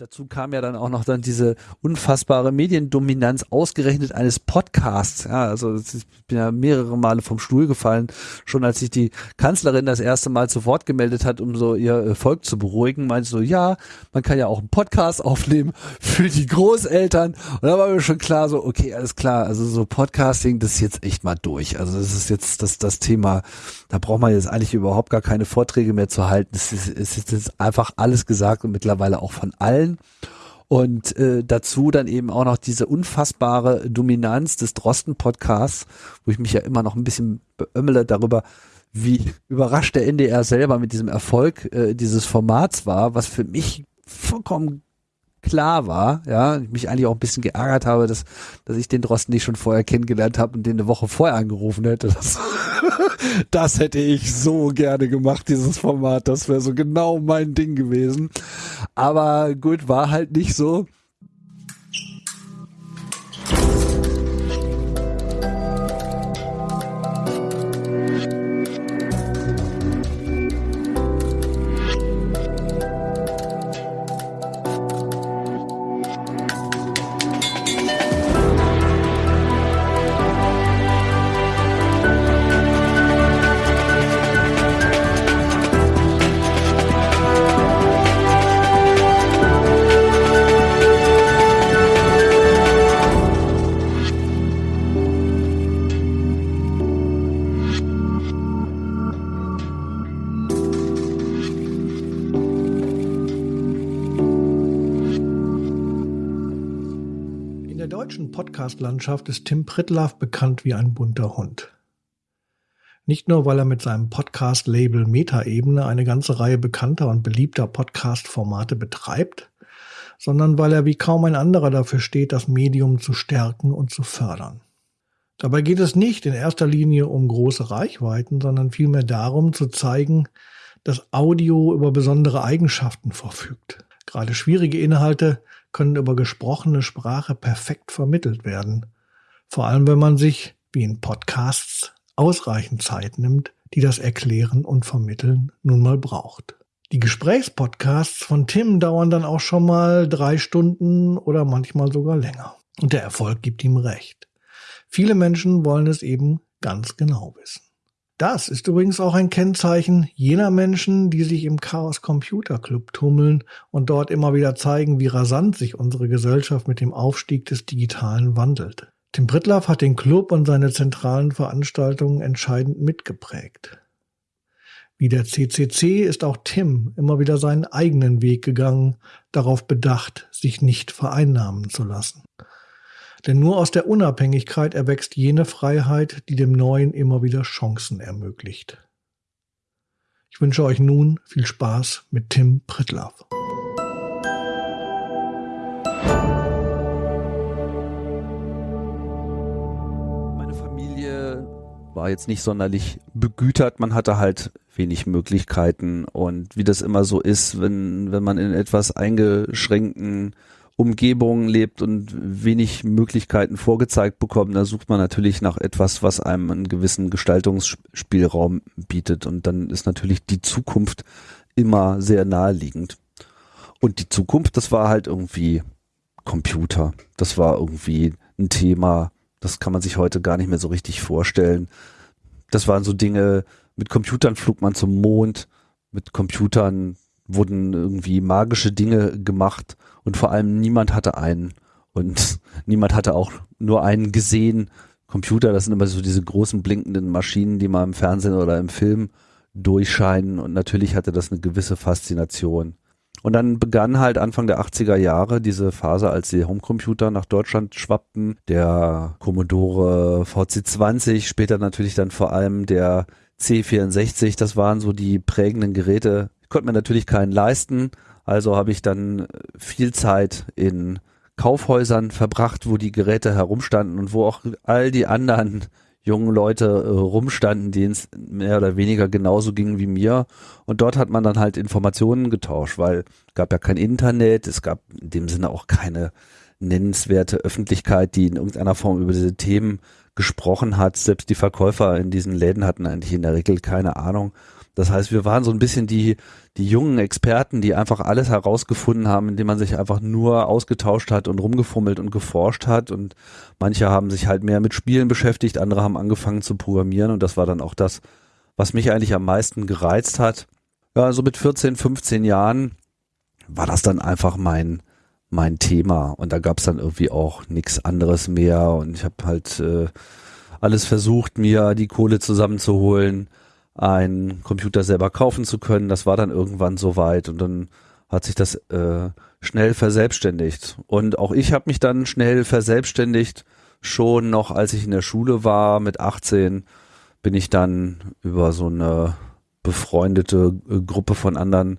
dazu kam ja dann auch noch dann diese unfassbare Mediendominanz ausgerechnet eines Podcasts. Ja, also ich bin ja mehrere Male vom Stuhl gefallen, schon als sich die Kanzlerin das erste Mal zu Wort gemeldet hat, um so ihr Volk zu beruhigen, meinte so, ja, man kann ja auch einen Podcast aufnehmen für die Großeltern. Und da war mir schon klar so, okay, alles klar, also so Podcasting, das ist jetzt echt mal durch. Also das ist jetzt das, das Thema, da braucht man jetzt eigentlich überhaupt gar keine Vorträge mehr zu halten. Es ist, es ist jetzt einfach alles gesagt und mittlerweile auch von allen. Und äh, dazu dann eben auch noch diese unfassbare Dominanz des Drosten-Podcasts, wo ich mich ja immer noch ein bisschen beömmele darüber, wie überrascht der NDR selber mit diesem Erfolg äh, dieses Formats war, was für mich vollkommen klar war, ja, ich mich eigentlich auch ein bisschen geärgert habe, dass, dass ich den Drosten nicht schon vorher kennengelernt habe und den eine Woche vorher angerufen hätte. Das, das hätte ich so gerne gemacht, dieses Format. Das wäre so genau mein Ding gewesen. Aber gut, war halt nicht so. Podcast-Landschaft ist Tim Pritlaff bekannt wie ein bunter Hund. Nicht nur, weil er mit seinem Podcast-Label Metaebene eine ganze Reihe bekannter und beliebter Podcast-Formate betreibt, sondern weil er wie kaum ein anderer dafür steht, das Medium zu stärken und zu fördern. Dabei geht es nicht in erster Linie um große Reichweiten, sondern vielmehr darum zu zeigen, dass Audio über besondere Eigenschaften verfügt. Gerade schwierige Inhalte können über gesprochene Sprache perfekt vermittelt werden. Vor allem, wenn man sich, wie in Podcasts, ausreichend Zeit nimmt, die das Erklären und Vermitteln nun mal braucht. Die Gesprächspodcasts von Tim dauern dann auch schon mal drei Stunden oder manchmal sogar länger. Und der Erfolg gibt ihm recht. Viele Menschen wollen es eben ganz genau wissen. Das ist übrigens auch ein Kennzeichen jener Menschen, die sich im Chaos Computer Club tummeln und dort immer wieder zeigen, wie rasant sich unsere Gesellschaft mit dem Aufstieg des Digitalen wandelt. Tim Pritlaff hat den Club und seine zentralen Veranstaltungen entscheidend mitgeprägt. Wie der CCC ist auch Tim immer wieder seinen eigenen Weg gegangen, darauf bedacht, sich nicht vereinnahmen zu lassen. Denn nur aus der Unabhängigkeit erwächst jene Freiheit, die dem Neuen immer wieder Chancen ermöglicht. Ich wünsche euch nun viel Spaß mit Tim Pritlaff. Meine Familie war jetzt nicht sonderlich begütert. Man hatte halt wenig Möglichkeiten und wie das immer so ist, wenn, wenn man in etwas eingeschränkten Umgebung lebt und wenig Möglichkeiten vorgezeigt bekommt, da sucht man natürlich nach etwas, was einem einen gewissen Gestaltungsspielraum bietet. Und dann ist natürlich die Zukunft immer sehr naheliegend. Und die Zukunft, das war halt irgendwie Computer. Das war irgendwie ein Thema, das kann man sich heute gar nicht mehr so richtig vorstellen. Das waren so Dinge, mit Computern flog man zum Mond, mit Computern wurden irgendwie magische Dinge gemacht und vor allem niemand hatte einen und niemand hatte auch nur einen gesehen. Computer, das sind immer so diese großen blinkenden Maschinen, die mal im Fernsehen oder im Film durchscheinen und natürlich hatte das eine gewisse Faszination. Und dann begann halt Anfang der 80er Jahre diese Phase, als die Homecomputer nach Deutschland schwappten. Der Commodore VC20, später natürlich dann vor allem der C64, das waren so die prägenden Geräte. Konnte mir natürlich keinen leisten, also habe ich dann viel Zeit in Kaufhäusern verbracht, wo die Geräte herumstanden und wo auch all die anderen jungen Leute äh, rumstanden, denen es mehr oder weniger genauso ging wie mir. Und dort hat man dann halt Informationen getauscht, weil es gab ja kein Internet, es gab in dem Sinne auch keine nennenswerte Öffentlichkeit, die in irgendeiner Form über diese Themen gesprochen hat. Selbst die Verkäufer in diesen Läden hatten eigentlich in der Regel keine Ahnung. Das heißt, wir waren so ein bisschen die, die jungen Experten, die einfach alles herausgefunden haben, indem man sich einfach nur ausgetauscht hat und rumgefummelt und geforscht hat. Und manche haben sich halt mehr mit Spielen beschäftigt, andere haben angefangen zu programmieren und das war dann auch das, was mich eigentlich am meisten gereizt hat. Ja, so mit 14, 15 Jahren war das dann einfach mein, mein Thema und da gab es dann irgendwie auch nichts anderes mehr und ich habe halt äh, alles versucht, mir die Kohle zusammenzuholen, einen Computer selber kaufen zu können. Das war dann irgendwann soweit und dann hat sich das äh, schnell verselbstständigt. Und auch ich habe mich dann schnell verselbstständigt. Schon noch, als ich in der Schule war, mit 18, bin ich dann über so eine befreundete äh, Gruppe von anderen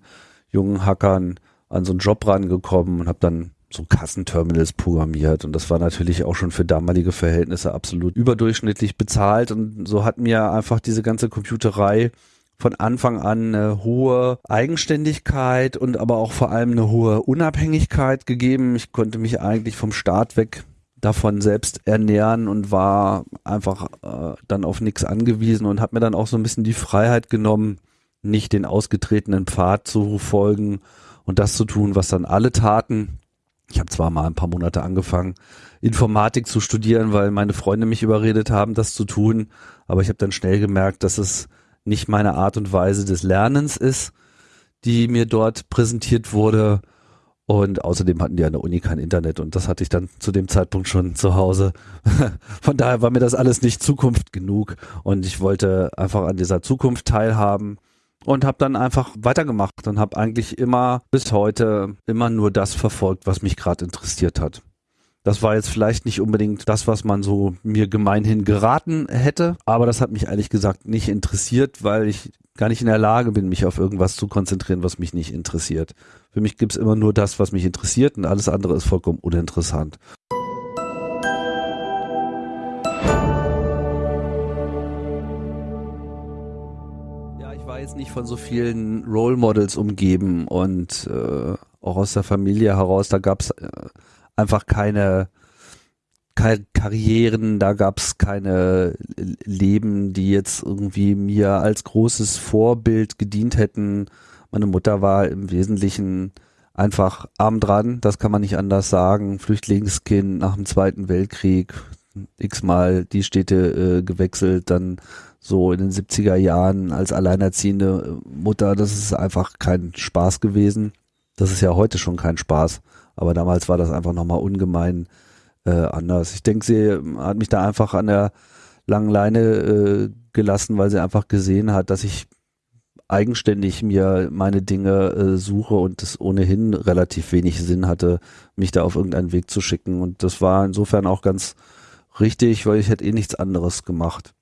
jungen Hackern an so einen Job rangekommen und habe dann so Kassenterminals programmiert. Und das war natürlich auch schon für damalige Verhältnisse absolut überdurchschnittlich bezahlt. Und so hat mir einfach diese ganze Computerei von Anfang an eine hohe Eigenständigkeit und aber auch vor allem eine hohe Unabhängigkeit gegeben. Ich konnte mich eigentlich vom Start weg davon selbst ernähren und war einfach äh, dann auf nichts angewiesen und habe mir dann auch so ein bisschen die Freiheit genommen, nicht den ausgetretenen Pfad zu folgen und das zu tun, was dann alle taten, ich habe zwar mal ein paar Monate angefangen, Informatik zu studieren, weil meine Freunde mich überredet haben, das zu tun. Aber ich habe dann schnell gemerkt, dass es nicht meine Art und Weise des Lernens ist, die mir dort präsentiert wurde. Und außerdem hatten die an der Uni kein Internet und das hatte ich dann zu dem Zeitpunkt schon zu Hause. Von daher war mir das alles nicht Zukunft genug und ich wollte einfach an dieser Zukunft teilhaben und habe dann einfach weitergemacht und habe eigentlich immer bis heute immer nur das verfolgt, was mich gerade interessiert hat. Das war jetzt vielleicht nicht unbedingt das, was man so mir gemeinhin geraten hätte, aber das hat mich ehrlich gesagt nicht interessiert, weil ich gar nicht in der Lage bin, mich auf irgendwas zu konzentrieren, was mich nicht interessiert. Für mich gibt's immer nur das, was mich interessiert und alles andere ist vollkommen uninteressant. Jetzt nicht von so vielen Role Models umgeben und äh, auch aus der Familie heraus, da gab es äh, einfach keine, keine Karrieren, da gab es keine Leben, die jetzt irgendwie mir als großes Vorbild gedient hätten. Meine Mutter war im Wesentlichen einfach arm dran, das kann man nicht anders sagen. Flüchtlingskind nach dem Zweiten Weltkrieg, x-mal die Städte äh, gewechselt, dann so in den 70er Jahren als alleinerziehende Mutter, das ist einfach kein Spaß gewesen. Das ist ja heute schon kein Spaß, aber damals war das einfach nochmal ungemein äh, anders. Ich denke, sie hat mich da einfach an der langen Leine äh, gelassen, weil sie einfach gesehen hat, dass ich eigenständig mir meine Dinge äh, suche und es ohnehin relativ wenig Sinn hatte, mich da auf irgendeinen Weg zu schicken. Und das war insofern auch ganz richtig, weil ich hätte eh nichts anderes gemacht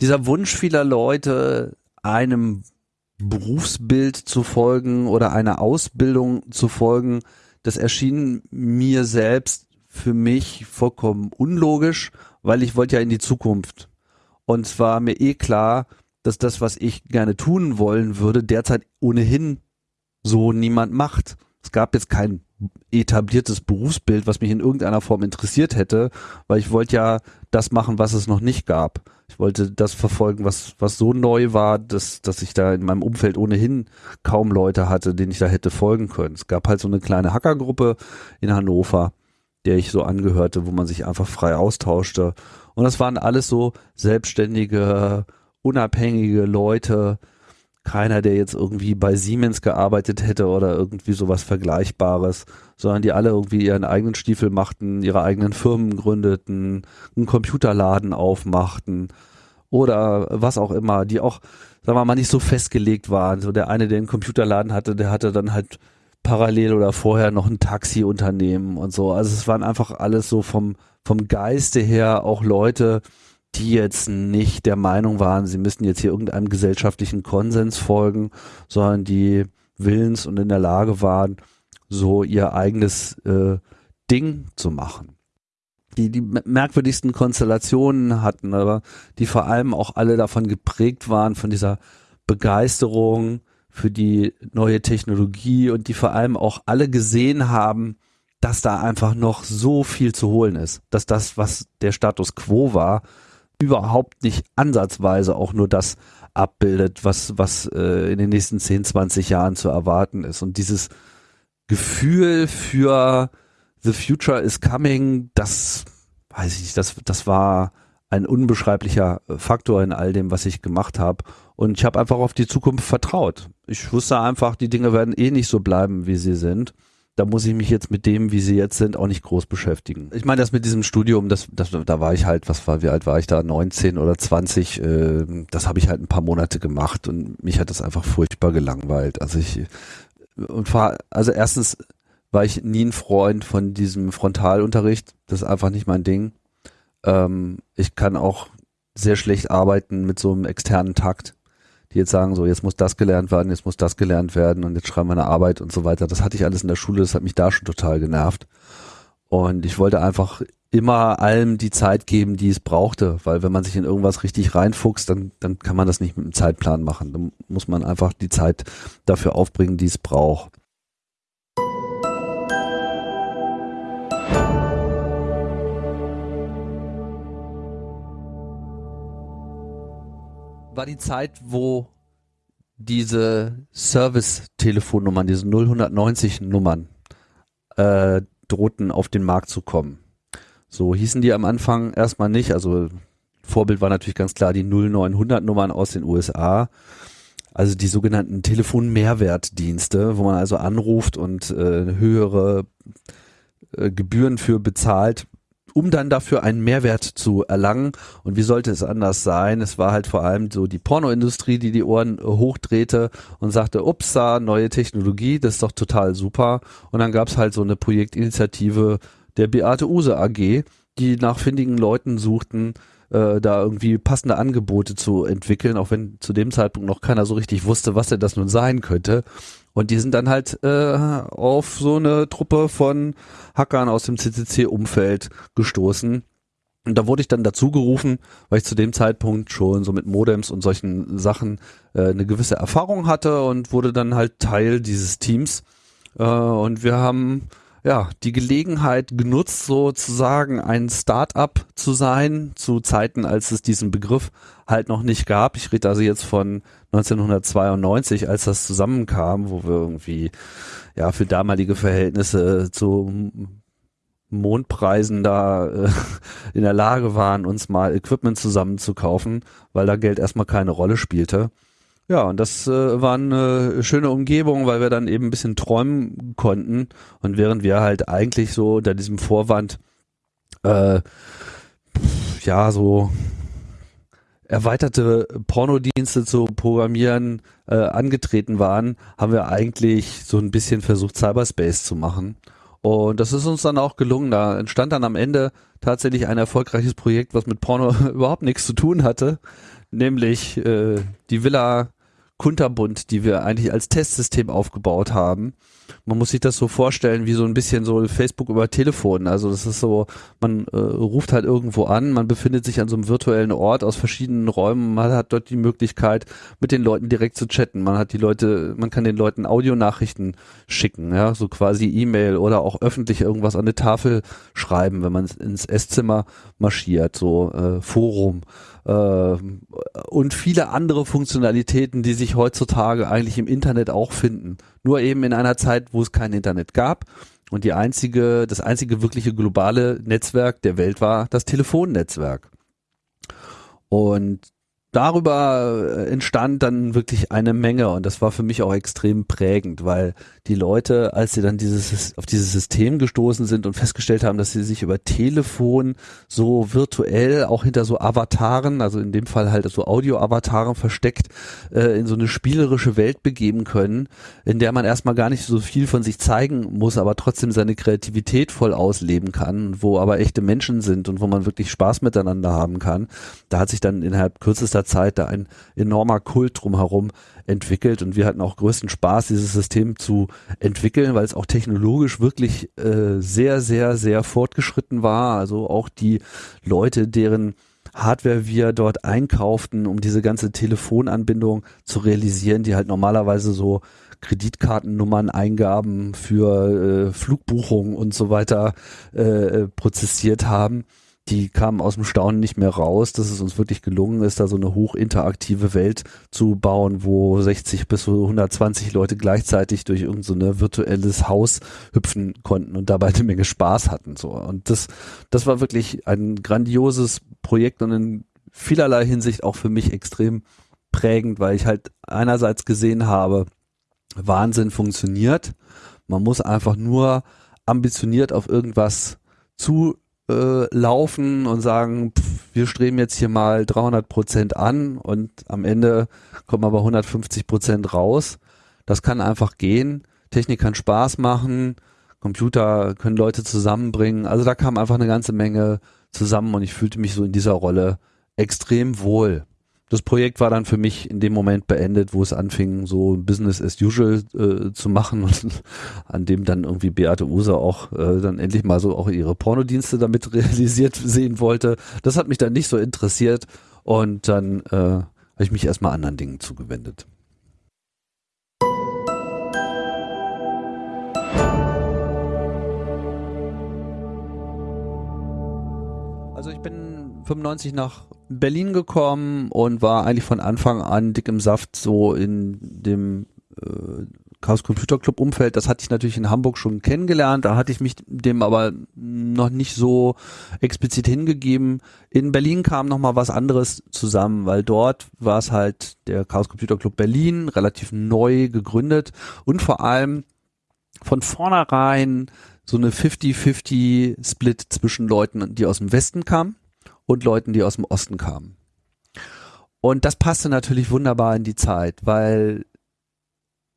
dieser Wunsch vieler Leute, einem Berufsbild zu folgen oder einer Ausbildung zu folgen, das erschien mir selbst für mich vollkommen unlogisch, weil ich wollte ja in die Zukunft. Und es war mir eh klar, dass das, was ich gerne tun wollen würde, derzeit ohnehin so niemand macht. Es gab jetzt kein etabliertes Berufsbild, was mich in irgendeiner Form interessiert hätte, weil ich wollte ja das machen, was es noch nicht gab. Ich wollte das verfolgen, was, was so neu war, dass, dass ich da in meinem Umfeld ohnehin kaum Leute hatte, denen ich da hätte folgen können. Es gab halt so eine kleine Hackergruppe in Hannover, der ich so angehörte, wo man sich einfach frei austauschte. Und das waren alles so selbstständige, unabhängige Leute, keiner, der jetzt irgendwie bei Siemens gearbeitet hätte oder irgendwie sowas Vergleichbares, sondern die alle irgendwie ihren eigenen Stiefel machten, ihre eigenen Firmen gründeten, einen Computerladen aufmachten oder was auch immer, die auch, sagen wir mal, nicht so festgelegt waren. So der eine, der einen Computerladen hatte, der hatte dann halt parallel oder vorher noch ein Taxiunternehmen und so. Also es waren einfach alles so vom, vom Geiste her auch Leute, die jetzt nicht der Meinung waren, sie müssten jetzt hier irgendeinem gesellschaftlichen Konsens folgen, sondern die willens und in der Lage waren, so ihr eigenes äh, Ding zu machen. Die die merkwürdigsten Konstellationen hatten, aber die vor allem auch alle davon geprägt waren, von dieser Begeisterung für die neue Technologie und die vor allem auch alle gesehen haben, dass da einfach noch so viel zu holen ist, dass das, was der Status quo war, überhaupt nicht ansatzweise auch nur das abbildet, was, was äh, in den nächsten 10, 20 Jahren zu erwarten ist. Und dieses Gefühl für The Future is Coming, das weiß ich nicht, das, das war ein unbeschreiblicher Faktor in all dem, was ich gemacht habe. Und ich habe einfach auf die Zukunft vertraut. Ich wusste einfach, die Dinge werden eh nicht so bleiben, wie sie sind. Da muss ich mich jetzt mit dem, wie sie jetzt sind, auch nicht groß beschäftigen. Ich meine, das mit diesem Studium, das, das, da war ich halt, was war, wie alt war ich da? 19 oder 20. Äh, das habe ich halt ein paar Monate gemacht und mich hat das einfach furchtbar gelangweilt. Also ich und war, also erstens war ich nie ein Freund von diesem Frontalunterricht. Das ist einfach nicht mein Ding. Ähm, ich kann auch sehr schlecht arbeiten mit so einem externen Takt, die jetzt sagen, so jetzt muss das gelernt werden, jetzt muss das gelernt werden und jetzt schreiben wir eine Arbeit und so weiter. Das hatte ich alles in der Schule, das hat mich da schon total genervt. Und ich wollte einfach immer allem die Zeit geben, die es brauchte, weil wenn man sich in irgendwas richtig reinfuchst, dann, dann kann man das nicht mit einem Zeitplan machen. Dann muss man einfach die Zeit dafür aufbringen, die es braucht. War die Zeit, wo diese Service-Telefonnummern, diese 090-Nummern, äh, drohten auf den Markt zu kommen. So hießen die am Anfang erstmal nicht. Also Vorbild war natürlich ganz klar die 0900-Nummern aus den USA. Also die sogenannten Telefon-Mehrwertdienste, wo man also anruft und äh, höhere äh, Gebühren für bezahlt, um dann dafür einen Mehrwert zu erlangen. Und wie sollte es anders sein? Es war halt vor allem so die Pornoindustrie, die die Ohren äh, hochdrehte und sagte, upsa, neue Technologie, das ist doch total super. Und dann gab es halt so eine Projektinitiative der Beate Use AG, die nach findigen Leuten suchten, äh, da irgendwie passende Angebote zu entwickeln, auch wenn zu dem Zeitpunkt noch keiner so richtig wusste, was denn das nun sein könnte. Und die sind dann halt äh, auf so eine Truppe von Hackern aus dem CCC-Umfeld gestoßen. Und da wurde ich dann dazu gerufen, weil ich zu dem Zeitpunkt schon so mit Modems und solchen Sachen äh, eine gewisse Erfahrung hatte und wurde dann halt Teil dieses Teams. Äh, und wir haben ja, die Gelegenheit genutzt, sozusagen ein Start-up zu sein, zu Zeiten, als es diesen Begriff halt noch nicht gab. Ich rede also jetzt von 1992, als das zusammenkam, wo wir irgendwie, ja, für damalige Verhältnisse zu Mondpreisen da äh, in der Lage waren, uns mal Equipment zusammenzukaufen, weil da Geld erstmal keine Rolle spielte. Ja, und das äh, war eine schöne Umgebung, weil wir dann eben ein bisschen träumen konnten. Und während wir halt eigentlich so unter diesem Vorwand, äh, ja, so erweiterte Pornodienste zu programmieren äh, angetreten waren, haben wir eigentlich so ein bisschen versucht, Cyberspace zu machen. Und das ist uns dann auch gelungen. Da entstand dann am Ende tatsächlich ein erfolgreiches Projekt, was mit Porno überhaupt nichts zu tun hatte, nämlich äh, die Villa Kunterbund, die wir eigentlich als Testsystem aufgebaut haben. Man muss sich das so vorstellen wie so ein bisschen so Facebook über Telefon. Also das ist so, man äh, ruft halt irgendwo an, man befindet sich an so einem virtuellen Ort aus verschiedenen Räumen, man hat dort die Möglichkeit, mit den Leuten direkt zu chatten. Man hat die Leute, man kann den Leuten Audionachrichten schicken, ja, so quasi E-Mail oder auch öffentlich irgendwas an eine Tafel schreiben, wenn man ins Esszimmer marschiert, so äh, Forum und viele andere Funktionalitäten, die sich heutzutage eigentlich im Internet auch finden. Nur eben in einer Zeit, wo es kein Internet gab. Und die einzige, das einzige wirkliche globale Netzwerk der Welt war das Telefonnetzwerk. Und darüber äh, entstand dann wirklich eine Menge und das war für mich auch extrem prägend, weil die Leute, als sie dann dieses, auf dieses System gestoßen sind und festgestellt haben, dass sie sich über Telefon so virtuell auch hinter so Avataren, also in dem Fall halt so Audio-Avataren versteckt, äh, in so eine spielerische Welt begeben können, in der man erstmal gar nicht so viel von sich zeigen muss, aber trotzdem seine Kreativität voll ausleben kann, wo aber echte Menschen sind und wo man wirklich Spaß miteinander haben kann. Da hat sich dann innerhalb kürzester Zeit da ein enormer Kult drumherum entwickelt und wir hatten auch größten Spaß, dieses System zu entwickeln, weil es auch technologisch wirklich äh, sehr, sehr, sehr fortgeschritten war. Also auch die Leute, deren Hardware wir dort einkauften, um diese ganze Telefonanbindung zu realisieren, die halt normalerweise so Kreditkartennummern, Eingaben für äh, Flugbuchungen und so weiter äh, prozessiert haben die kamen aus dem Staunen nicht mehr raus, dass es uns wirklich gelungen ist, da so eine hochinteraktive Welt zu bauen, wo 60 bis 120 Leute gleichzeitig durch irgendein so virtuelles Haus hüpfen konnten und dabei eine Menge Spaß hatten. So. Und das, das war wirklich ein grandioses Projekt und in vielerlei Hinsicht auch für mich extrem prägend, weil ich halt einerseits gesehen habe, Wahnsinn funktioniert. Man muss einfach nur ambitioniert auf irgendwas zu äh, laufen und sagen, pff, wir streben jetzt hier mal 300 Prozent an und am Ende kommen aber 150 Prozent raus. Das kann einfach gehen. Technik kann Spaß machen. Computer können Leute zusammenbringen. Also da kam einfach eine ganze Menge zusammen und ich fühlte mich so in dieser Rolle extrem wohl das Projekt war dann für mich in dem Moment beendet, wo es anfing, so Business as usual äh, zu machen und an dem dann irgendwie Beate Use auch äh, dann endlich mal so auch ihre Pornodienste damit realisiert sehen wollte. Das hat mich dann nicht so interessiert und dann äh, habe ich mich erstmal anderen Dingen zugewendet. Also ich bin 95 nach Berlin gekommen und war eigentlich von Anfang an dick im Saft so in dem äh, Chaos Computer Club Umfeld. Das hatte ich natürlich in Hamburg schon kennengelernt. Da hatte ich mich dem aber noch nicht so explizit hingegeben. In Berlin kam noch mal was anderes zusammen, weil dort war es halt der Chaos Computer Club Berlin, relativ neu gegründet und vor allem von vornherein so eine 50-50 Split zwischen Leuten, die aus dem Westen kamen und Leuten, die aus dem Osten kamen. Und das passte natürlich wunderbar in die Zeit, weil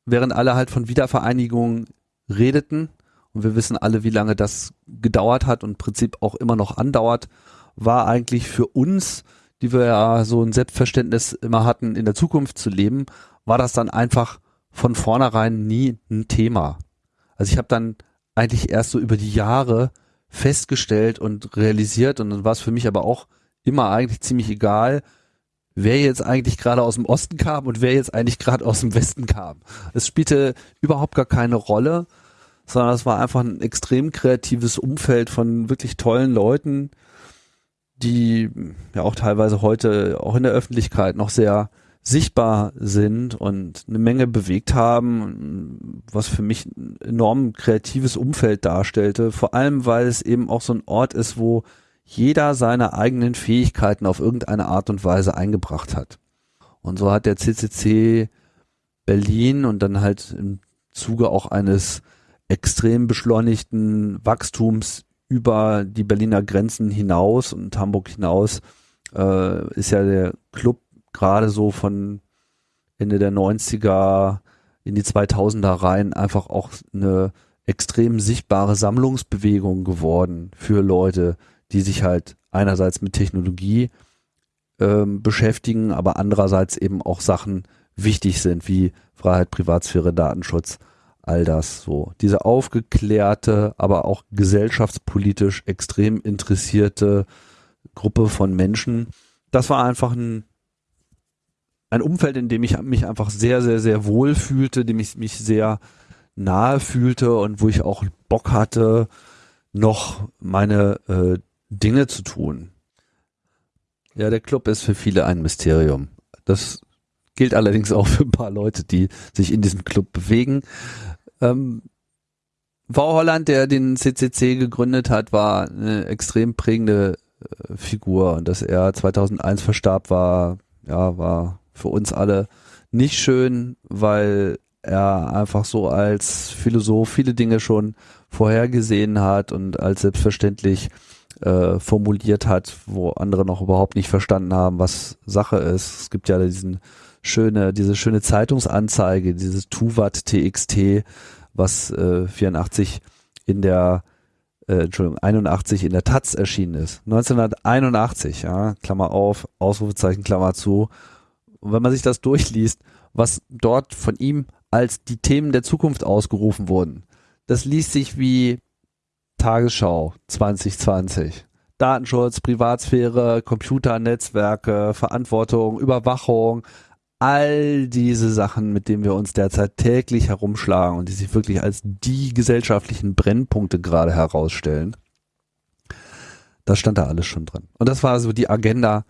während alle halt von Wiedervereinigung redeten, und wir wissen alle, wie lange das gedauert hat und im Prinzip auch immer noch andauert, war eigentlich für uns, die wir ja so ein Selbstverständnis immer hatten, in der Zukunft zu leben, war das dann einfach von vornherein nie ein Thema. Also ich habe dann eigentlich erst so über die Jahre festgestellt und realisiert und dann war es für mich aber auch immer eigentlich ziemlich egal, wer jetzt eigentlich gerade aus dem Osten kam und wer jetzt eigentlich gerade aus dem Westen kam. Es spielte überhaupt gar keine Rolle, sondern es war einfach ein extrem kreatives Umfeld von wirklich tollen Leuten, die ja auch teilweise heute auch in der Öffentlichkeit noch sehr sichtbar sind und eine Menge bewegt haben, was für mich ein enorm kreatives Umfeld darstellte, vor allem weil es eben auch so ein Ort ist, wo jeder seine eigenen Fähigkeiten auf irgendeine Art und Weise eingebracht hat. Und so hat der CCC Berlin und dann halt im Zuge auch eines extrem beschleunigten Wachstums über die Berliner Grenzen hinaus und Hamburg hinaus äh, ist ja der Club gerade so von Ende der 90er in die 2000er rein einfach auch eine extrem sichtbare Sammlungsbewegung geworden für Leute, die sich halt einerseits mit Technologie ähm, beschäftigen, aber andererseits eben auch Sachen wichtig sind, wie Freiheit, Privatsphäre, Datenschutz, all das so. Diese aufgeklärte, aber auch gesellschaftspolitisch extrem interessierte Gruppe von Menschen, das war einfach ein ein Umfeld, in dem ich mich einfach sehr, sehr, sehr wohl fühlte, dem ich mich sehr nahe fühlte und wo ich auch Bock hatte, noch meine äh, Dinge zu tun. Ja, der Club ist für viele ein Mysterium. Das gilt allerdings auch für ein paar Leute, die sich in diesem Club bewegen. Ähm, V. Holland, der den CCC gegründet hat, war eine extrem prägende äh, Figur und dass er 2001 verstarb, war ja war für uns alle nicht schön, weil er einfach so als Philosoph viele Dinge schon vorhergesehen hat und als selbstverständlich äh, formuliert hat, wo andere noch überhaupt nicht verstanden haben, was Sache ist. Es gibt ja diesen schöne, diese schöne Zeitungsanzeige, dieses Tuvat TXT, was äh, 84 in der äh, Entschuldigung, 81 in der Taz erschienen ist. 1981, ja, Klammer auf, Ausrufezeichen, Klammer zu. Und wenn man sich das durchliest, was dort von ihm als die Themen der Zukunft ausgerufen wurden, das liest sich wie Tagesschau 2020. Datenschutz, Privatsphäre, Computernetzwerke, Verantwortung, Überwachung, all diese Sachen, mit denen wir uns derzeit täglich herumschlagen und die sich wirklich als die gesellschaftlichen Brennpunkte gerade herausstellen Das stand da alles schon drin. Und das war so die Agenda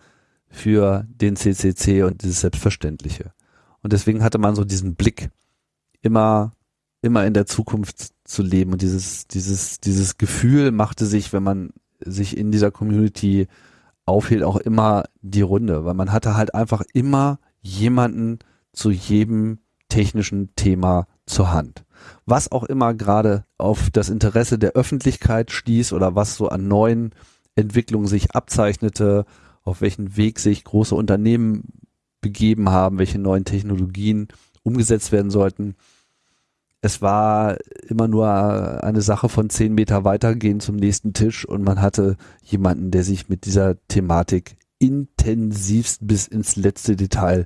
für den CCC und dieses Selbstverständliche. Und deswegen hatte man so diesen Blick, immer, immer in der Zukunft zu leben. Und dieses, dieses, dieses Gefühl machte sich, wenn man sich in dieser Community aufhielt, auch immer die Runde, weil man hatte halt einfach immer jemanden zu jedem technischen Thema zur Hand. Was auch immer gerade auf das Interesse der Öffentlichkeit stieß oder was so an neuen Entwicklungen sich abzeichnete, auf welchen Weg sich große Unternehmen begeben haben, welche neuen Technologien umgesetzt werden sollten. Es war immer nur eine Sache von zehn Meter weitergehen zum nächsten Tisch und man hatte jemanden, der sich mit dieser Thematik intensivst bis ins letzte Detail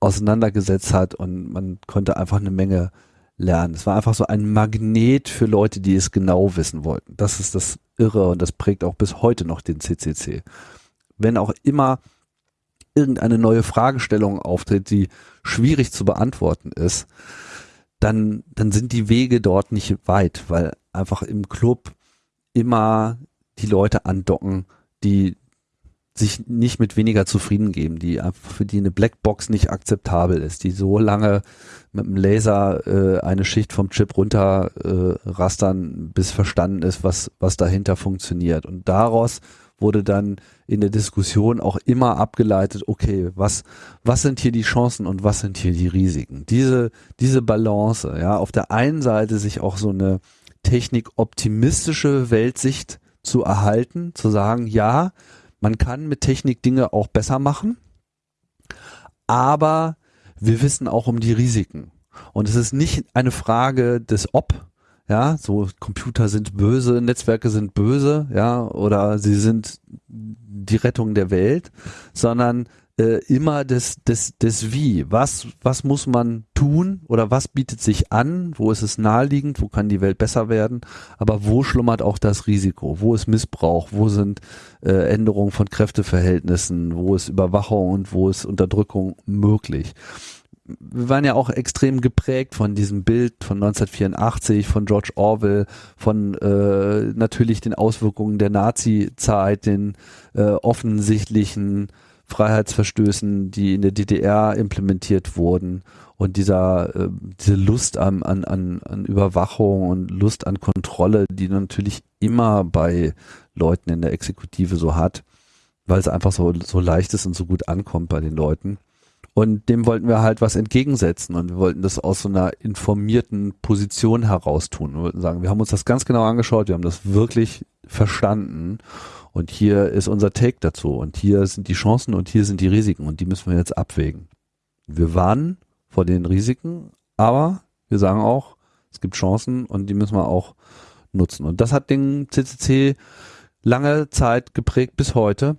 auseinandergesetzt hat und man konnte einfach eine Menge lernen. Es war einfach so ein Magnet für Leute, die es genau wissen wollten. Das ist das Irre und das prägt auch bis heute noch den CCC. Wenn auch immer irgendeine neue Fragestellung auftritt, die schwierig zu beantworten ist, dann, dann sind die Wege dort nicht weit, weil einfach im Club immer die Leute andocken, die sich nicht mit weniger zufrieden geben, die für die eine Blackbox nicht akzeptabel ist, die so lange mit dem Laser äh, eine Schicht vom Chip runter äh, rastern, bis verstanden ist, was was dahinter funktioniert. Und daraus wurde dann in der Diskussion auch immer abgeleitet, okay, was, was sind hier die Chancen und was sind hier die Risiken? Diese, diese Balance, ja, auf der einen Seite sich auch so eine technikoptimistische Weltsicht zu erhalten, zu sagen, ja, man kann mit Technik Dinge auch besser machen, aber wir wissen auch um die Risiken. Und es ist nicht eine Frage des Ob, ja, so Computer sind böse, Netzwerke sind böse, ja, oder sie sind die Rettung der Welt, sondern äh, immer des, des, des Wie. Was, was muss man tun oder was bietet sich an? Wo ist es naheliegend? Wo kann die Welt besser werden? Aber wo schlummert auch das Risiko? Wo ist Missbrauch? Wo sind äh, Änderungen von Kräfteverhältnissen? Wo ist Überwachung und wo ist Unterdrückung möglich? Wir waren ja auch extrem geprägt von diesem Bild von 1984, von George Orwell, von äh, natürlich den Auswirkungen der Nazi-Zeit, den äh, offensichtlichen Freiheitsverstößen, die in der DDR implementiert wurden und dieser äh, diese Lust an, an, an, Überwachung und Lust an Kontrolle, die natürlich immer bei Leuten in der Exekutive so hat, weil es einfach so, so leicht ist und so gut ankommt bei den Leuten. Und dem wollten wir halt was entgegensetzen und wir wollten das aus so einer informierten Position heraus tun. Wir wollten sagen, wir haben uns das ganz genau angeschaut, wir haben das wirklich verstanden und hier ist unser Take dazu und hier sind die Chancen und hier sind die Risiken und die müssen wir jetzt abwägen. Wir warnen vor den Risiken, aber wir sagen auch, es gibt Chancen und die müssen wir auch nutzen. Und das hat den CCC lange Zeit geprägt bis heute.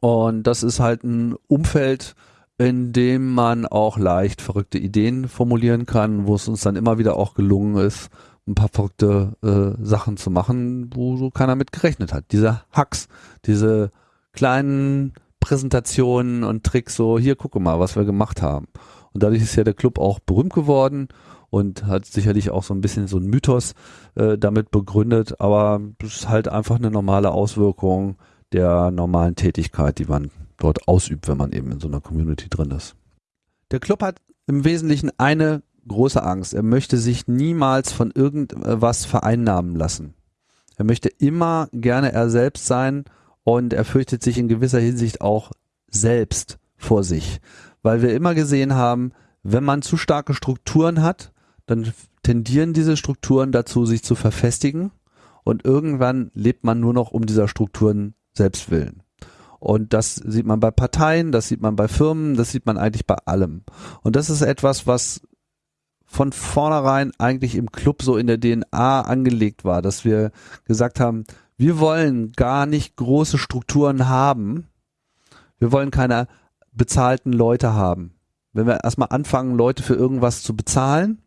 Und das ist halt ein Umfeld, in dem man auch leicht verrückte Ideen formulieren kann, wo es uns dann immer wieder auch gelungen ist, ein paar verrückte äh, Sachen zu machen, wo so keiner mit gerechnet hat. Diese Hacks, diese kleinen Präsentationen und Tricks, so hier gucke mal, was wir gemacht haben. Und dadurch ist ja der Club auch berühmt geworden und hat sicherlich auch so ein bisschen so ein Mythos äh, damit begründet, aber es ist halt einfach eine normale Auswirkung der normalen Tätigkeit, die man dort ausübt, wenn man eben in so einer Community drin ist. Der Club hat im Wesentlichen eine große Angst. Er möchte sich niemals von irgendwas vereinnahmen lassen. Er möchte immer gerne er selbst sein und er fürchtet sich in gewisser Hinsicht auch selbst vor sich, weil wir immer gesehen haben, wenn man zu starke Strukturen hat, dann tendieren diese Strukturen dazu, sich zu verfestigen und irgendwann lebt man nur noch um dieser Strukturen selbst willen. Und das sieht man bei Parteien, das sieht man bei Firmen, das sieht man eigentlich bei allem. Und das ist etwas, was von vornherein eigentlich im Club so in der DNA angelegt war, dass wir gesagt haben, wir wollen gar nicht große Strukturen haben. Wir wollen keine bezahlten Leute haben. Wenn wir erstmal anfangen, Leute für irgendwas zu bezahlen,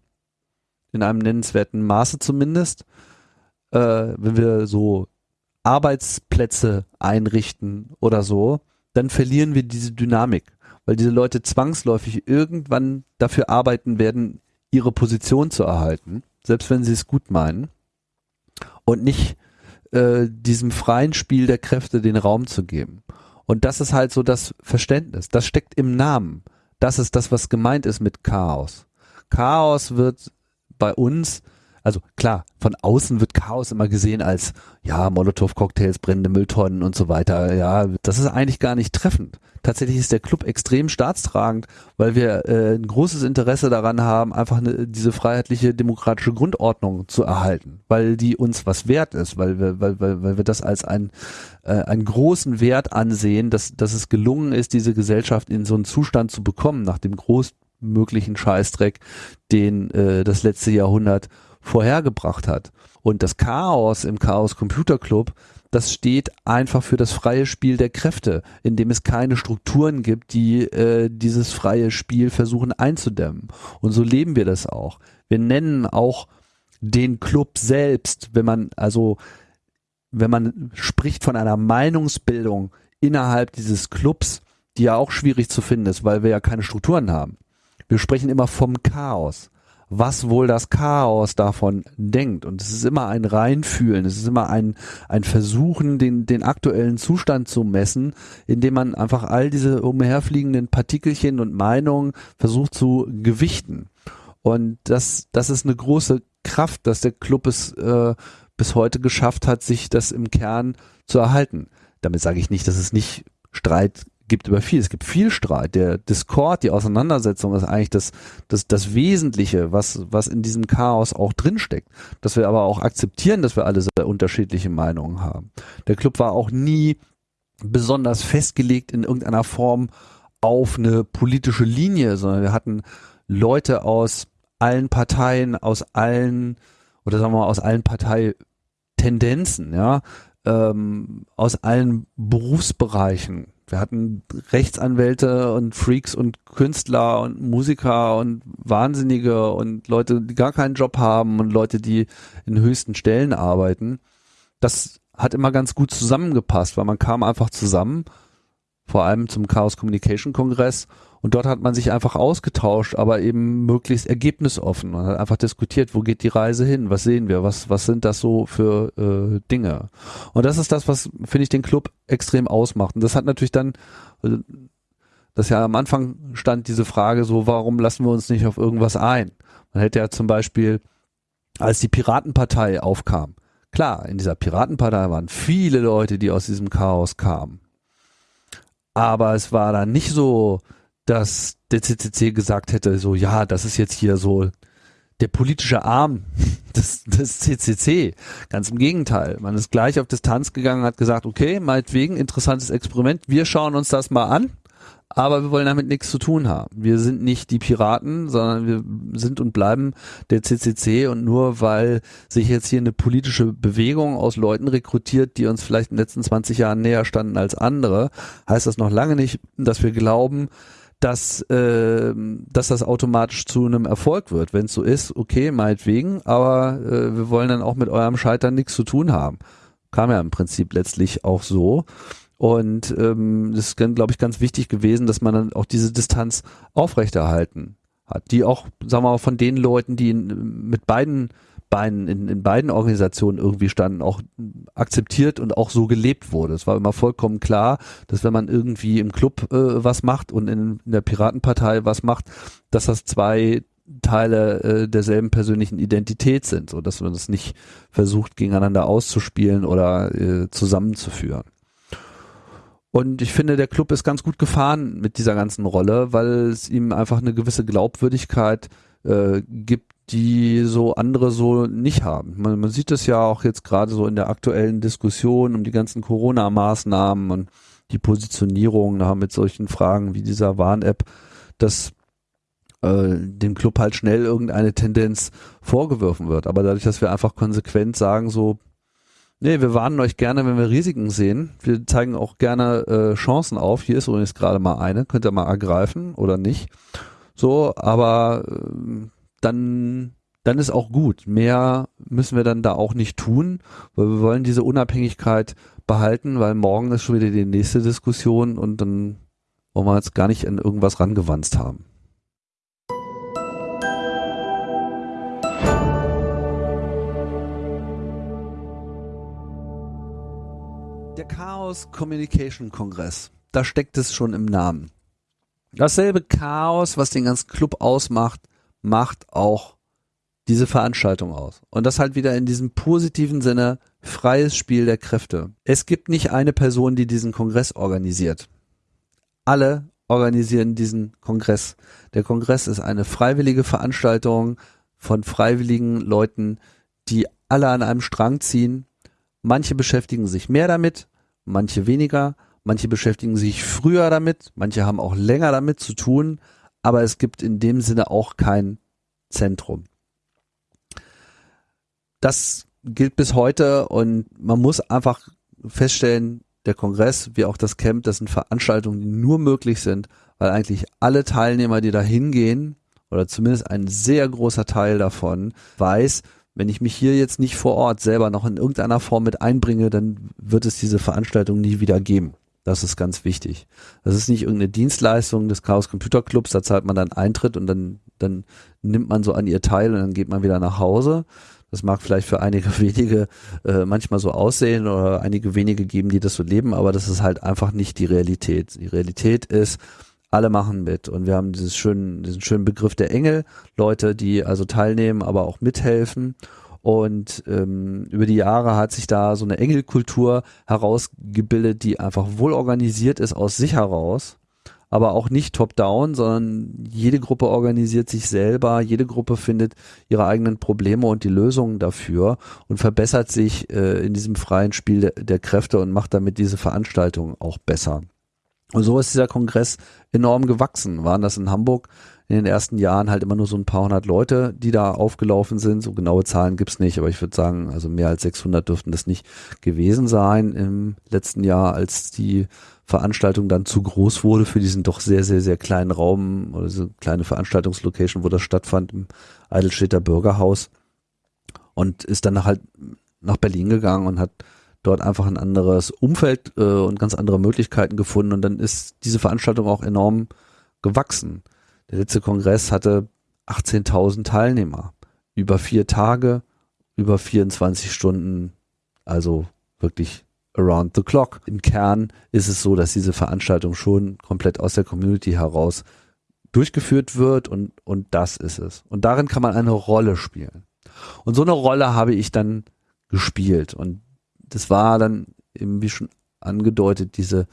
in einem nennenswerten Maße zumindest, äh, wenn wir so Arbeitsplätze einrichten oder so, dann verlieren wir diese Dynamik, weil diese Leute zwangsläufig irgendwann dafür arbeiten werden, ihre Position zu erhalten, selbst wenn sie es gut meinen und nicht äh, diesem freien Spiel der Kräfte den Raum zu geben. Und das ist halt so das Verständnis. Das steckt im Namen. Das ist das, was gemeint ist mit Chaos. Chaos wird bei uns also klar, von außen wird Chaos immer gesehen als, ja, Molotow-Cocktails, brennende Mülltonnen und so weiter. Ja, das ist eigentlich gar nicht treffend. Tatsächlich ist der Club extrem staatstragend, weil wir äh, ein großes Interesse daran haben, einfach eine, diese freiheitliche demokratische Grundordnung zu erhalten, weil die uns was wert ist, weil wir, weil, weil, weil wir das als ein, äh, einen großen Wert ansehen, dass, dass es gelungen ist, diese Gesellschaft in so einen Zustand zu bekommen, nach dem großmöglichen Scheißdreck, den äh, das letzte Jahrhundert vorhergebracht hat. Und das Chaos im Chaos Computer Club, das steht einfach für das freie Spiel der Kräfte, in dem es keine Strukturen gibt, die äh, dieses freie Spiel versuchen einzudämmen. Und so leben wir das auch. Wir nennen auch den Club selbst, wenn man also wenn man spricht von einer Meinungsbildung innerhalb dieses Clubs, die ja auch schwierig zu finden ist, weil wir ja keine Strukturen haben. Wir sprechen immer vom Chaos was wohl das Chaos davon denkt. Und es ist immer ein Reinfühlen, es ist immer ein, ein Versuchen, den, den aktuellen Zustand zu messen, indem man einfach all diese umherfliegenden Partikelchen und Meinungen versucht zu gewichten. Und das, das ist eine große Kraft, dass der Club es äh, bis heute geschafft hat, sich das im Kern zu erhalten. Damit sage ich nicht, dass es nicht Streit gibt über viel. Es gibt viel Streit. Der Discord, die Auseinandersetzung ist eigentlich das, das, das Wesentliche, was, was in diesem Chaos auch drinsteckt. Dass wir aber auch akzeptieren, dass wir alle sehr unterschiedliche Meinungen haben. Der Club war auch nie besonders festgelegt in irgendeiner Form auf eine politische Linie, sondern wir hatten Leute aus allen Parteien, aus allen, oder sagen wir mal, aus allen Parteitendenzen, ja, ähm, aus allen Berufsbereichen wir hatten Rechtsanwälte und Freaks und Künstler und Musiker und Wahnsinnige und Leute, die gar keinen Job haben und Leute, die in höchsten Stellen arbeiten. Das hat immer ganz gut zusammengepasst, weil man kam einfach zusammen, vor allem zum Chaos Communication Kongress und dort hat man sich einfach ausgetauscht, aber eben möglichst ergebnisoffen. Man hat einfach diskutiert, wo geht die Reise hin, was sehen wir, was, was sind das so für äh, Dinge. Und das ist das, was, finde ich, den Club extrem ausmacht. Und das hat natürlich dann, äh, das ja am Anfang stand diese Frage so, warum lassen wir uns nicht auf irgendwas ein? Man hätte ja zum Beispiel, als die Piratenpartei aufkam, klar, in dieser Piratenpartei waren viele Leute, die aus diesem Chaos kamen. Aber es war dann nicht so, dass der CCC gesagt hätte, so ja, das ist jetzt hier so der politische Arm des, des CCC. Ganz im Gegenteil. Man ist gleich auf Distanz gegangen, hat gesagt, okay, meinetwegen, interessantes Experiment, wir schauen uns das mal an, aber wir wollen damit nichts zu tun haben. Wir sind nicht die Piraten, sondern wir sind und bleiben der CCC und nur weil sich jetzt hier eine politische Bewegung aus Leuten rekrutiert, die uns vielleicht in den letzten 20 Jahren näher standen als andere, heißt das noch lange nicht, dass wir glauben, dass, äh, dass das automatisch zu einem Erfolg wird. Wenn es so ist, okay, meinetwegen, aber äh, wir wollen dann auch mit eurem Scheitern nichts zu tun haben. Kam ja im Prinzip letztlich auch so. Und ähm, das ist, glaube ich, ganz wichtig gewesen, dass man dann auch diese Distanz aufrechterhalten hat, die auch, sagen wir mal, von den Leuten, die mit beiden Beinen in, in beiden Organisationen irgendwie standen, auch akzeptiert und auch so gelebt wurde. Es war immer vollkommen klar, dass wenn man irgendwie im Club äh, was macht und in, in der Piratenpartei was macht, dass das zwei Teile äh, derselben persönlichen Identität sind, so dass man das nicht versucht gegeneinander auszuspielen oder äh, zusammenzuführen. Und ich finde, der Club ist ganz gut gefahren mit dieser ganzen Rolle, weil es ihm einfach eine gewisse Glaubwürdigkeit äh, gibt, die so andere so nicht haben. Man, man sieht es ja auch jetzt gerade so in der aktuellen Diskussion um die ganzen Corona-Maßnahmen und die Positionierung da mit solchen Fragen wie dieser Warn-App, dass äh, dem Club halt schnell irgendeine Tendenz vorgeworfen wird. Aber dadurch, dass wir einfach konsequent sagen, so, nee, wir warnen euch gerne, wenn wir Risiken sehen. Wir zeigen auch gerne äh, Chancen auf. Hier ist übrigens gerade mal eine, könnt ihr mal ergreifen oder nicht. So, aber äh, dann, dann ist auch gut. Mehr müssen wir dann da auch nicht tun, weil wir wollen diese Unabhängigkeit behalten, weil morgen ist schon wieder die nächste Diskussion und dann wollen wir jetzt gar nicht an irgendwas rangewanzt haben. Der Chaos Communication Kongress, da steckt es schon im Namen. Dasselbe Chaos, was den ganzen Club ausmacht, macht auch diese Veranstaltung aus. Und das halt wieder in diesem positiven Sinne freies Spiel der Kräfte. Es gibt nicht eine Person, die diesen Kongress organisiert. Alle organisieren diesen Kongress. Der Kongress ist eine freiwillige Veranstaltung von freiwilligen Leuten, die alle an einem Strang ziehen. Manche beschäftigen sich mehr damit, manche weniger, manche beschäftigen sich früher damit, manche haben auch länger damit zu tun, aber es gibt in dem Sinne auch kein Zentrum. Das gilt bis heute und man muss einfach feststellen, der Kongress wie auch das Camp, das sind Veranstaltungen, die nur möglich sind, weil eigentlich alle Teilnehmer, die da hingehen, oder zumindest ein sehr großer Teil davon, weiß, wenn ich mich hier jetzt nicht vor Ort selber noch in irgendeiner Form mit einbringe, dann wird es diese Veranstaltung nie wieder geben. Das ist ganz wichtig. Das ist nicht irgendeine Dienstleistung des Chaos Computer Clubs, da zahlt man dann Eintritt und dann, dann nimmt man so an ihr teil und dann geht man wieder nach Hause. Das mag vielleicht für einige wenige äh, manchmal so aussehen oder einige wenige geben, die das so leben, aber das ist halt einfach nicht die Realität. Die Realität ist, alle machen mit und wir haben dieses schönen, diesen schönen Begriff der Engel, Leute, die also teilnehmen, aber auch mithelfen. Und ähm, über die Jahre hat sich da so eine Engelkultur herausgebildet, die einfach wohl organisiert ist aus sich heraus, aber auch nicht top-down, sondern jede Gruppe organisiert sich selber, jede Gruppe findet ihre eigenen Probleme und die Lösungen dafür und verbessert sich äh, in diesem freien Spiel der, der Kräfte und macht damit diese Veranstaltung auch besser. Und so ist dieser Kongress enorm gewachsen. Waren das in Hamburg in den ersten Jahren halt immer nur so ein paar hundert Leute, die da aufgelaufen sind. So genaue Zahlen gibt's nicht, aber ich würde sagen, also mehr als 600 dürften das nicht gewesen sein im letzten Jahr, als die Veranstaltung dann zu groß wurde für diesen doch sehr, sehr, sehr kleinen Raum oder so kleine Veranstaltungslocation, wo das stattfand im Eidelstädter Bürgerhaus und ist dann halt nach Berlin gegangen und hat dort einfach ein anderes Umfeld äh, und ganz andere Möglichkeiten gefunden und dann ist diese Veranstaltung auch enorm gewachsen. Der letzte Kongress hatte 18.000 Teilnehmer, über vier Tage, über 24 Stunden, also wirklich around the clock. Im Kern ist es so, dass diese Veranstaltung schon komplett aus der Community heraus durchgeführt wird und, und das ist es. Und darin kann man eine Rolle spielen. Und so eine Rolle habe ich dann gespielt und das war dann eben wie schon angedeutet, diese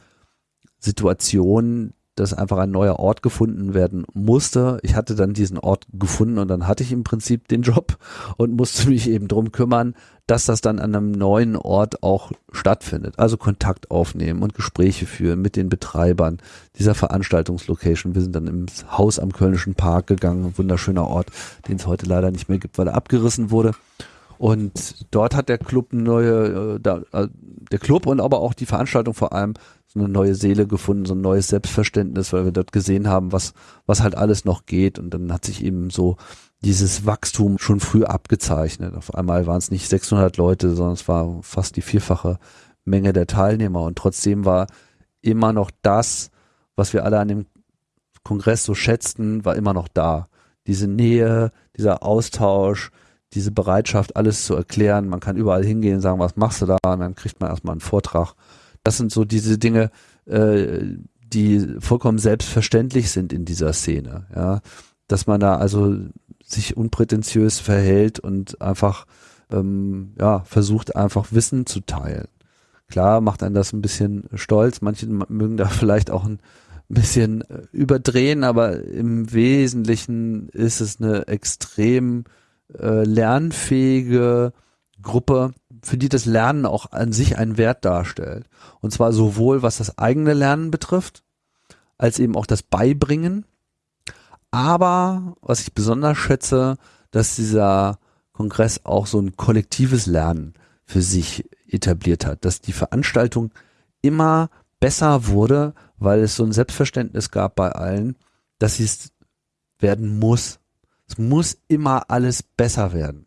Situation, dass einfach ein neuer Ort gefunden werden musste. Ich hatte dann diesen Ort gefunden und dann hatte ich im Prinzip den Job und musste mich eben drum kümmern, dass das dann an einem neuen Ort auch stattfindet. Also Kontakt aufnehmen und Gespräche führen mit den Betreibern dieser Veranstaltungslocation. Wir sind dann im Haus am Kölnischen Park gegangen, wunderschöner Ort, den es heute leider nicht mehr gibt, weil er abgerissen wurde. Und dort hat der Club neue, äh, äh, der Club und aber auch die Veranstaltung vor allem so eine neue Seele gefunden, so ein neues Selbstverständnis, weil wir dort gesehen haben, was, was halt alles noch geht. Und dann hat sich eben so dieses Wachstum schon früh abgezeichnet. Auf einmal waren es nicht 600 Leute, sondern es war fast die vierfache Menge der Teilnehmer. Und trotzdem war immer noch das, was wir alle an dem Kongress so schätzten, war immer noch da. Diese Nähe, dieser Austausch, diese Bereitschaft, alles zu erklären. Man kann überall hingehen, sagen, was machst du da? Und dann kriegt man erstmal einen Vortrag. Das sind so diese Dinge, äh, die vollkommen selbstverständlich sind in dieser Szene. Ja, dass man da also sich unprätentiös verhält und einfach ähm, ja versucht einfach Wissen zu teilen. Klar macht einen das ein bisschen stolz. Manche mögen da vielleicht auch ein bisschen äh, überdrehen, aber im Wesentlichen ist es eine extrem äh, lernfähige Gruppe, für die das Lernen auch an sich einen Wert darstellt. Und zwar sowohl was das eigene Lernen betrifft, als eben auch das Beibringen. Aber was ich besonders schätze, dass dieser Kongress auch so ein kollektives Lernen für sich etabliert hat, dass die Veranstaltung immer besser wurde, weil es so ein Selbstverständnis gab bei allen, dass sie es werden muss, es muss immer alles besser werden.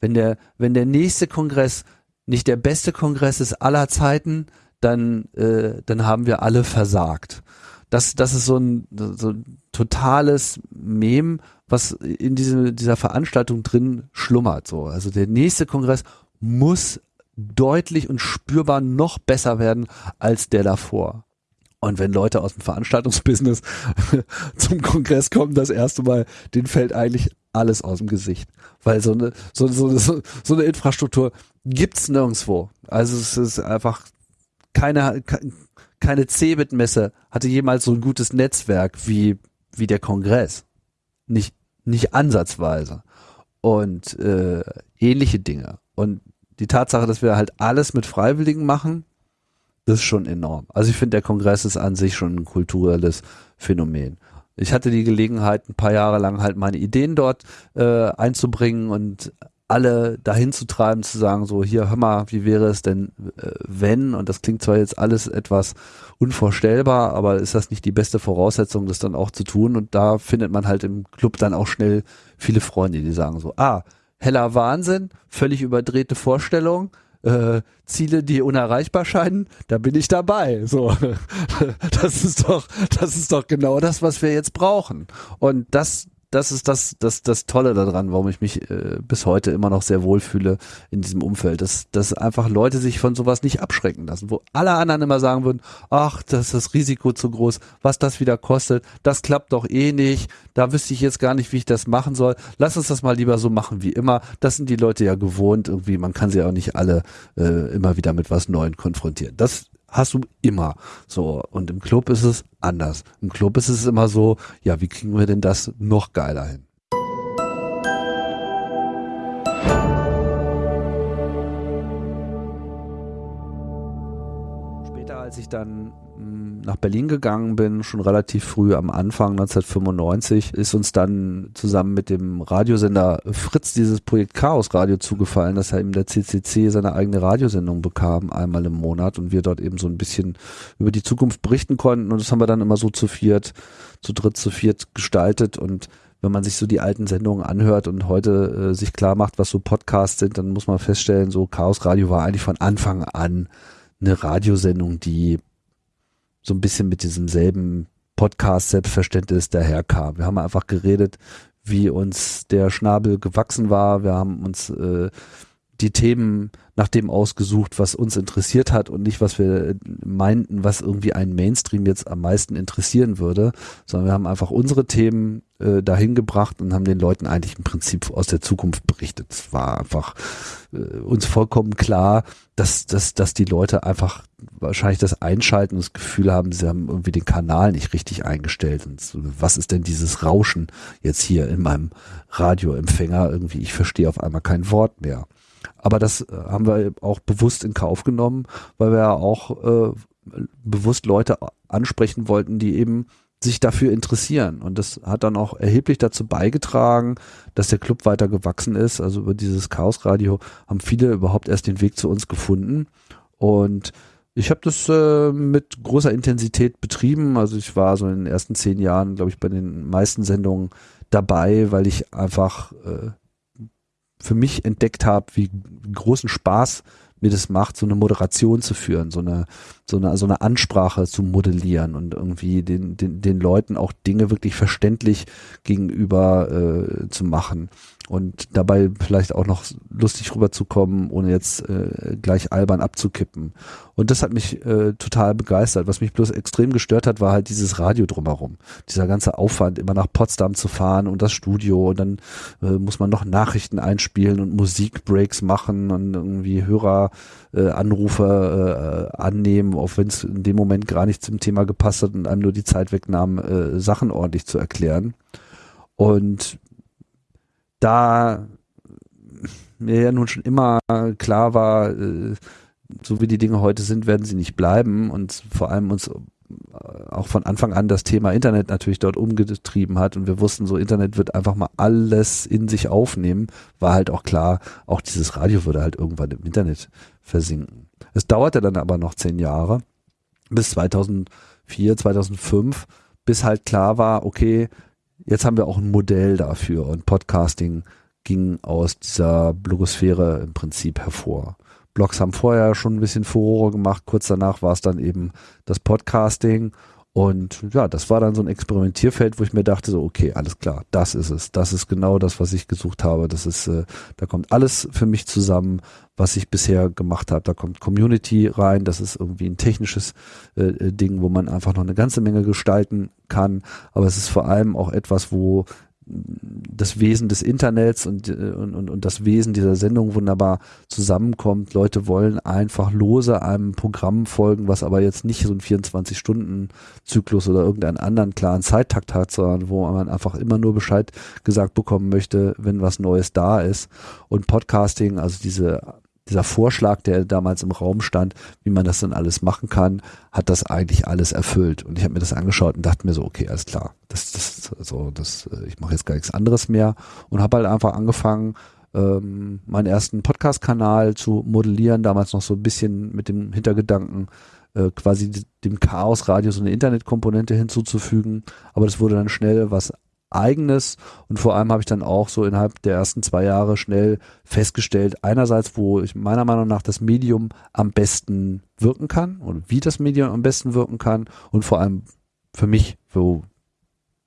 Wenn der, wenn der nächste Kongress nicht der beste Kongress ist aller Zeiten, dann, äh, dann haben wir alle versagt. Das, das ist so ein, so ein totales Mem, was in diese, dieser Veranstaltung drin schlummert. So. Also der nächste Kongress muss deutlich und spürbar noch besser werden als der davor. Und wenn Leute aus dem Veranstaltungsbusiness zum Kongress kommen, das erste Mal, denen fällt eigentlich alles aus dem Gesicht. Weil so eine, so, so, so, so eine Infrastruktur gibt's nirgendwo. Also es ist einfach keine, keine Cebit-Messe hatte jemals so ein gutes Netzwerk wie, wie der Kongress. Nicht, nicht ansatzweise. Und äh, ähnliche Dinge. Und die Tatsache, dass wir halt alles mit Freiwilligen machen, ist schon enorm. Also ich finde, der Kongress ist an sich schon ein kulturelles Phänomen. Ich hatte die Gelegenheit, ein paar Jahre lang halt meine Ideen dort äh, einzubringen und alle dahin zu treiben, zu sagen, so hier, hör mal, wie wäre es denn, äh, wenn, und das klingt zwar jetzt alles etwas unvorstellbar, aber ist das nicht die beste Voraussetzung, das dann auch zu tun? Und da findet man halt im Club dann auch schnell viele Freunde, die sagen so, ah, heller Wahnsinn, völlig überdrehte Vorstellung, äh, Ziele, die unerreichbar scheinen, da bin ich dabei. So, das ist doch, das ist doch genau das, was wir jetzt brauchen. Und das das ist das, das, das Tolle daran, warum ich mich äh, bis heute immer noch sehr wohlfühle in diesem Umfeld, dass, dass einfach Leute sich von sowas nicht abschrecken lassen, wo alle anderen immer sagen würden, ach, das ist das Risiko zu groß, was das wieder kostet, das klappt doch eh nicht, da wüsste ich jetzt gar nicht, wie ich das machen soll, lass uns das mal lieber so machen wie immer, das sind die Leute ja gewohnt, irgendwie, man kann sie auch nicht alle äh, immer wieder mit was Neuem konfrontieren. Das hast du immer. So. Und im Club ist es anders. Im Club ist es immer so, ja, wie kriegen wir denn das noch geiler hin? Als ich dann nach Berlin gegangen bin, schon relativ früh am Anfang 1995, ist uns dann zusammen mit dem Radiosender Fritz dieses Projekt Chaos Radio zugefallen, dass er eben der CCC seine eigene Radiosendung bekam, einmal im Monat und wir dort eben so ein bisschen über die Zukunft berichten konnten. Und das haben wir dann immer so zu viert, zu dritt, zu viert gestaltet. Und wenn man sich so die alten Sendungen anhört und heute äh, sich klar macht, was so Podcasts sind, dann muss man feststellen, so Chaos Radio war eigentlich von Anfang an eine Radiosendung, die so ein bisschen mit diesem selben Podcast-Selbstverständnis daherkam. Wir haben einfach geredet, wie uns der Schnabel gewachsen war. Wir haben uns äh, die Themen nach dem ausgesucht, was uns interessiert hat und nicht, was wir meinten, was irgendwie einen Mainstream jetzt am meisten interessieren würde, sondern wir haben einfach unsere Themen äh, dahin gebracht und haben den Leuten eigentlich im Prinzip aus der Zukunft berichtet. Es war einfach äh, uns vollkommen klar, dass, dass, dass die Leute einfach wahrscheinlich das Einschalten und das Gefühl haben, sie haben irgendwie den Kanal nicht richtig eingestellt. Und so, was ist denn dieses Rauschen jetzt hier in meinem Radioempfänger? Irgendwie, ich verstehe auf einmal kein Wort mehr. Aber das äh, haben wir auch bewusst in Kauf genommen, weil wir ja auch äh, bewusst Leute ansprechen wollten, die eben sich dafür interessieren. Und das hat dann auch erheblich dazu beigetragen, dass der Club weiter gewachsen ist. Also über dieses Chaos Radio haben viele überhaupt erst den Weg zu uns gefunden. Und ich habe das äh, mit großer Intensität betrieben. Also ich war so in den ersten zehn Jahren, glaube ich, bei den meisten Sendungen dabei, weil ich einfach äh, für mich entdeckt habe, wie großen Spaß mir das macht, so eine Moderation zu führen, so eine, so eine, so eine Ansprache zu modellieren und irgendwie den, den, den Leuten auch Dinge wirklich verständlich gegenüber äh, zu machen und dabei vielleicht auch noch lustig rüberzukommen, ohne jetzt äh, gleich albern abzukippen. Und das hat mich äh, total begeistert. Was mich bloß extrem gestört hat, war halt dieses Radio drumherum. Dieser ganze Aufwand, immer nach Potsdam zu fahren und das Studio und dann äh, muss man noch Nachrichten einspielen und Musikbreaks machen und irgendwie Höreranrufe äh, annehmen, auch wenn es in dem Moment gar nicht zum Thema gepasst hat und einem nur die Zeit wegnahm, äh, Sachen ordentlich zu erklären. Und da mir ja nun schon immer klar war, äh, so wie die Dinge heute sind, werden sie nicht bleiben und vor allem uns äh, auch von Anfang an das Thema Internet natürlich dort umgetrieben hat und wir wussten so, Internet wird einfach mal alles in sich aufnehmen, war halt auch klar, auch dieses Radio würde halt irgendwann im Internet versinken. Es dauerte dann aber noch zehn Jahre, bis 2004, 2005, bis halt klar war, okay, jetzt haben wir auch ein Modell dafür und Podcasting ging aus dieser Blogosphäre im Prinzip hervor. Blogs haben vorher schon ein bisschen Furore gemacht, kurz danach war es dann eben das Podcasting Und ja, das war dann so ein Experimentierfeld, wo ich mir dachte, so, okay, alles klar, das ist es. Das ist genau das, was ich gesucht habe. Das ist, äh, da kommt alles für mich zusammen, was ich bisher gemacht habe. Da kommt Community rein, das ist irgendwie ein technisches äh, äh Ding, wo man einfach noch eine ganze Menge gestalten kann. Aber es ist vor allem auch etwas, wo das Wesen des Internets und, äh, und, und, und das Wesen dieser Sendung wunderbar zusammenkommt. Leute wollen einfach lose einem Programm folgen, was aber jetzt nicht so ein 24-Stunden-Zyklus oder irgendeinen anderen klaren Zeittakt hat, sondern wo man einfach immer nur Bescheid gesagt bekommen möchte, wenn was Neues da ist. Und Podcasting, also diese dieser Vorschlag, der damals im Raum stand, wie man das dann alles machen kann, hat das eigentlich alles erfüllt. Und ich habe mir das angeschaut und dachte mir so, okay, alles klar, das, das, also das, äh, ich mache jetzt gar nichts anderes mehr und habe halt einfach angefangen, ähm, meinen ersten Podcast-Kanal zu modellieren, damals noch so ein bisschen mit dem Hintergedanken, äh, quasi dem Chaos-Radio so eine Internetkomponente hinzuzufügen. Aber das wurde dann schnell was eigenes und vor allem habe ich dann auch so innerhalb der ersten zwei Jahre schnell festgestellt, einerseits, wo ich meiner Meinung nach das Medium am besten wirken kann und wie das Medium am besten wirken kann und vor allem für mich, wo,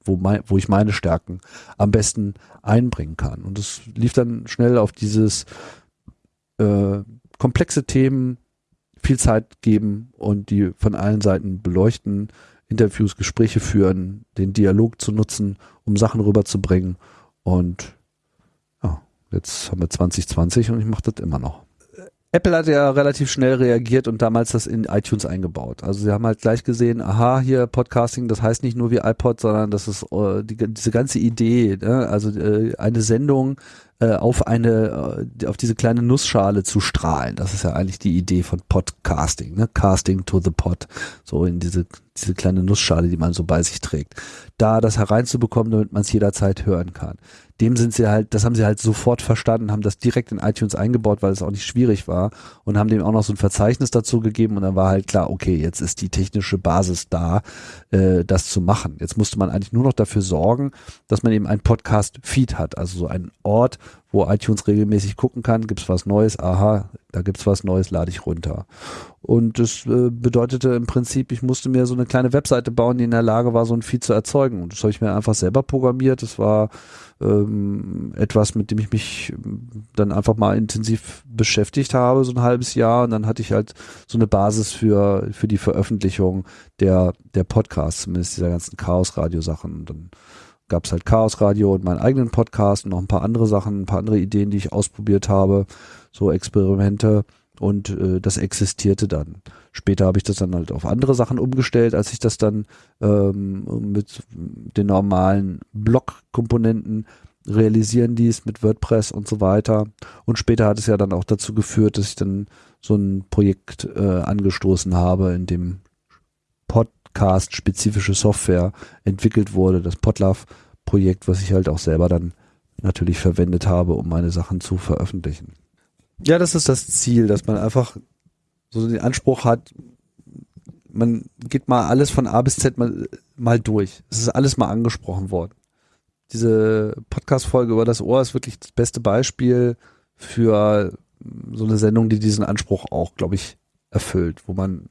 wo, mein, wo ich meine Stärken am besten einbringen kann. Und es lief dann schnell auf dieses äh, komplexe Themen viel Zeit geben und die von allen Seiten beleuchten, Interviews, Gespräche führen, den Dialog zu nutzen, um Sachen rüberzubringen. Und ja, jetzt haben wir 2020 und ich mache das immer noch. Apple hat ja relativ schnell reagiert und damals das in iTunes eingebaut. Also sie haben halt gleich gesehen, aha, hier Podcasting, das heißt nicht nur wie iPod, sondern das ist äh, die, diese ganze Idee, ne? also äh, eine Sendung äh, auf eine, äh, auf diese kleine Nussschale zu strahlen. Das ist ja eigentlich die Idee von Podcasting, ne? Casting to the Pod, so in diese diese kleine Nussschale, die man so bei sich trägt. Da das hereinzubekommen, damit man es jederzeit hören kann dem sind sie halt, das haben sie halt sofort verstanden, haben das direkt in iTunes eingebaut, weil es auch nicht schwierig war und haben dem auch noch so ein Verzeichnis dazu gegeben und dann war halt klar, okay, jetzt ist die technische Basis da, äh, das zu machen. Jetzt musste man eigentlich nur noch dafür sorgen, dass man eben ein Podcast-Feed hat, also so einen Ort, wo iTunes regelmäßig gucken kann, gibt's was Neues, aha, da gibt's was Neues, lade ich runter. Und das äh, bedeutete im Prinzip, ich musste mir so eine kleine Webseite bauen, die in der Lage war, so ein Feed zu erzeugen. Und das habe ich mir einfach selber programmiert. Das war ähm, etwas, mit dem ich mich dann einfach mal intensiv beschäftigt habe, so ein halbes Jahr. Und dann hatte ich halt so eine Basis für, für die Veröffentlichung der, der Podcasts, zumindest dieser ganzen Chaos-Radio-Sachen. Und dann gab es halt Chaos Radio und meinen eigenen Podcast und noch ein paar andere Sachen, ein paar andere Ideen, die ich ausprobiert habe, so Experimente und äh, das existierte dann. Später habe ich das dann halt auf andere Sachen umgestellt, als ich das dann ähm, mit den normalen Blog-Komponenten realisieren ließ mit WordPress und so weiter. Und später hat es ja dann auch dazu geführt, dass ich dann so ein Projekt äh, angestoßen habe, in dem Podcast-spezifische Software entwickelt wurde, das Podlove-Projekt, was ich halt auch selber dann natürlich verwendet habe, um meine Sachen zu veröffentlichen. Ja, das ist das Ziel, dass man einfach so den Anspruch hat, man geht mal alles von A bis Z mal, mal durch. Es ist alles mal angesprochen worden. Diese Podcast-Folge über das Ohr ist wirklich das beste Beispiel für so eine Sendung, die diesen Anspruch auch, glaube ich, erfüllt, wo man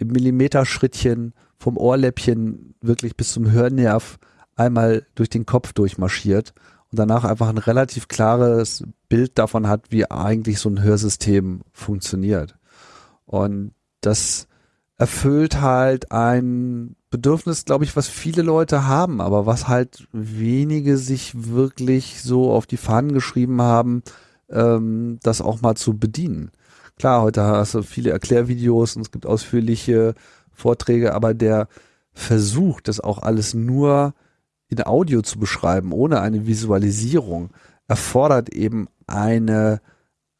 im Millimeterschrittchen vom Ohrläppchen wirklich bis zum Hörnerv einmal durch den Kopf durchmarschiert und danach einfach ein relativ klares Bild davon hat, wie eigentlich so ein Hörsystem funktioniert. Und das erfüllt halt ein Bedürfnis, glaube ich, was viele Leute haben, aber was halt wenige sich wirklich so auf die Fahnen geschrieben haben, ähm, das auch mal zu bedienen. Klar, heute hast du viele Erklärvideos und es gibt ausführliche Vorträge, aber der Versuch, das auch alles nur in Audio zu beschreiben, ohne eine Visualisierung, erfordert eben eine,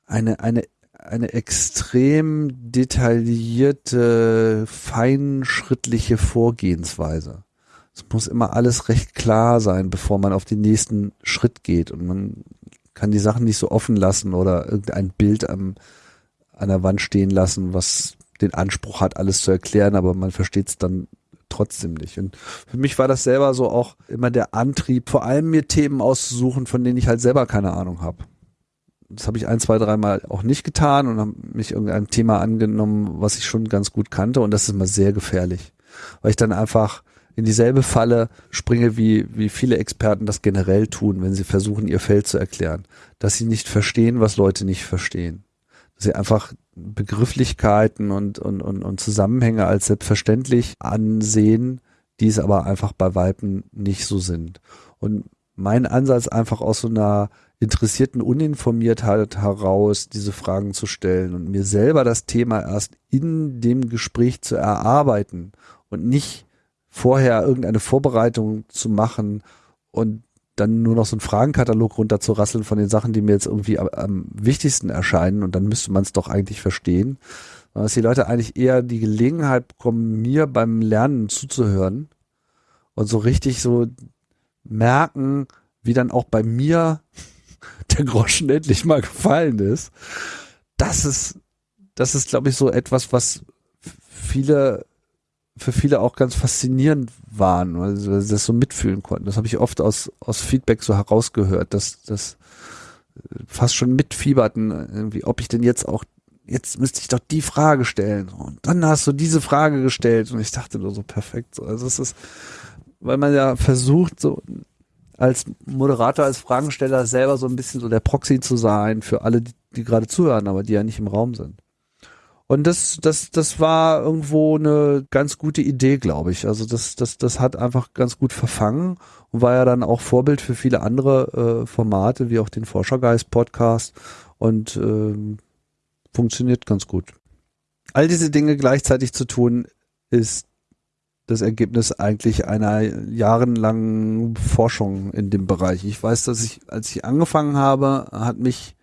eine, eine, eine extrem detaillierte, feinschrittliche Vorgehensweise. Es muss immer alles recht klar sein, bevor man auf den nächsten Schritt geht und man kann die Sachen nicht so offen lassen oder irgendein Bild am, an der Wand stehen lassen, was den Anspruch hat, alles zu erklären, aber man versteht es dann trotzdem nicht. Und für mich war das selber so auch immer der Antrieb, vor allem mir Themen auszusuchen, von denen ich halt selber keine Ahnung habe. Das habe ich ein, zwei, dreimal auch nicht getan und habe mich irgendeinem Thema angenommen, was ich schon ganz gut kannte und das ist immer sehr gefährlich. Weil ich dann einfach in dieselbe Falle springe, wie, wie viele Experten das generell tun, wenn sie versuchen, ihr Feld zu erklären. Dass sie nicht verstehen, was Leute nicht verstehen. Sie einfach Begrifflichkeiten und, und, und, und Zusammenhänge als selbstverständlich ansehen, die es aber einfach bei Weiben nicht so sind. Und mein Ansatz einfach aus so einer interessierten Uninformiertheit heraus diese Fragen zu stellen und mir selber das Thema erst in dem Gespräch zu erarbeiten und nicht vorher irgendeine Vorbereitung zu machen und dann nur noch so einen Fragenkatalog runterzurasseln von den Sachen, die mir jetzt irgendwie am, am wichtigsten erscheinen und dann müsste man es doch eigentlich verstehen. Dass die Leute eigentlich eher die Gelegenheit bekommen, mir beim Lernen zuzuhören und so richtig so merken, wie dann auch bei mir der Groschen endlich mal gefallen ist. Das ist, das ist, glaube ich, so etwas, was viele für viele auch ganz faszinierend waren, weil sie das so mitfühlen konnten. Das habe ich oft aus, aus Feedback so herausgehört, dass das fast schon mitfieberten, irgendwie, ob ich denn jetzt auch, jetzt müsste ich doch die Frage stellen. Und dann hast du diese Frage gestellt und ich dachte nur so perfekt. Also es ist, weil man ja versucht, so als Moderator, als Fragensteller selber so ein bisschen so der Proxy zu sein für alle, die, die gerade zuhören, aber die ja nicht im Raum sind. Und das, das, das war irgendwo eine ganz gute Idee, glaube ich. Also das, das, das hat einfach ganz gut verfangen und war ja dann auch Vorbild für viele andere äh, Formate, wie auch den Forschergeist Podcast und ähm, funktioniert ganz gut. All diese Dinge gleichzeitig zu tun, ist das Ergebnis eigentlich einer jahrelangen Forschung in dem Bereich. Ich weiß, dass ich, als ich angefangen habe, hat mich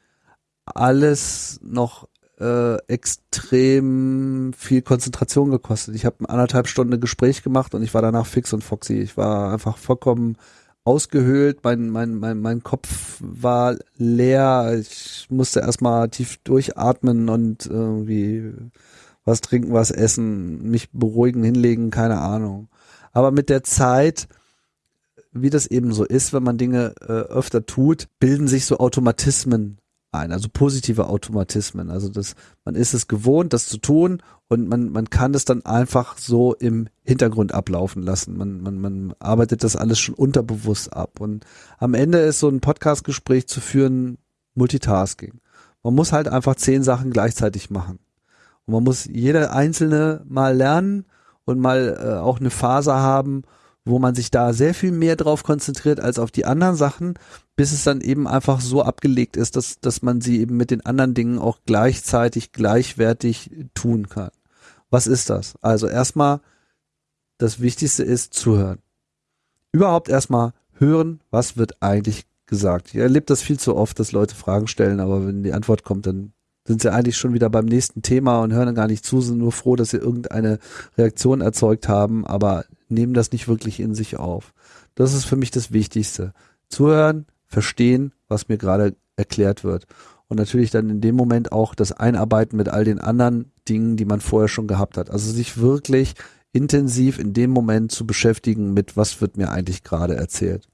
alles noch äh, extrem viel Konzentration gekostet. Ich habe anderthalb Stunden Gespräch gemacht und ich war danach fix und foxy. Ich war einfach vollkommen ausgehöhlt, mein, mein, mein, mein Kopf war leer, ich musste erstmal tief durchatmen und irgendwie was trinken, was essen, mich beruhigen, hinlegen, keine Ahnung. Aber mit der Zeit, wie das eben so ist, wenn man Dinge äh, öfter tut, bilden sich so Automatismen ein, also positive Automatismen. Also das, man ist es gewohnt, das zu tun und man, man kann es dann einfach so im Hintergrund ablaufen lassen. Man, man, man arbeitet das alles schon unterbewusst ab. Und am Ende ist so ein Podcastgespräch zu führen Multitasking. Man muss halt einfach zehn Sachen gleichzeitig machen. Und man muss jede einzelne mal lernen und mal äh, auch eine Phase haben, wo man sich da sehr viel mehr drauf konzentriert als auf die anderen Sachen, bis es dann eben einfach so abgelegt ist, dass, dass man sie eben mit den anderen Dingen auch gleichzeitig, gleichwertig tun kann. Was ist das? Also erstmal, das Wichtigste ist zuhören. Überhaupt erstmal hören, was wird eigentlich gesagt. Ich erlebe das viel zu oft, dass Leute Fragen stellen, aber wenn die Antwort kommt, dann sind sie eigentlich schon wieder beim nächsten Thema und hören gar nicht zu, sind nur froh, dass sie irgendeine Reaktion erzeugt haben, aber nehmen das nicht wirklich in sich auf. Das ist für mich das Wichtigste. Zuhören, verstehen, was mir gerade erklärt wird. Und natürlich dann in dem Moment auch das Einarbeiten mit all den anderen Dingen, die man vorher schon gehabt hat. Also sich wirklich intensiv in dem Moment zu beschäftigen mit, was wird mir eigentlich gerade erzählt.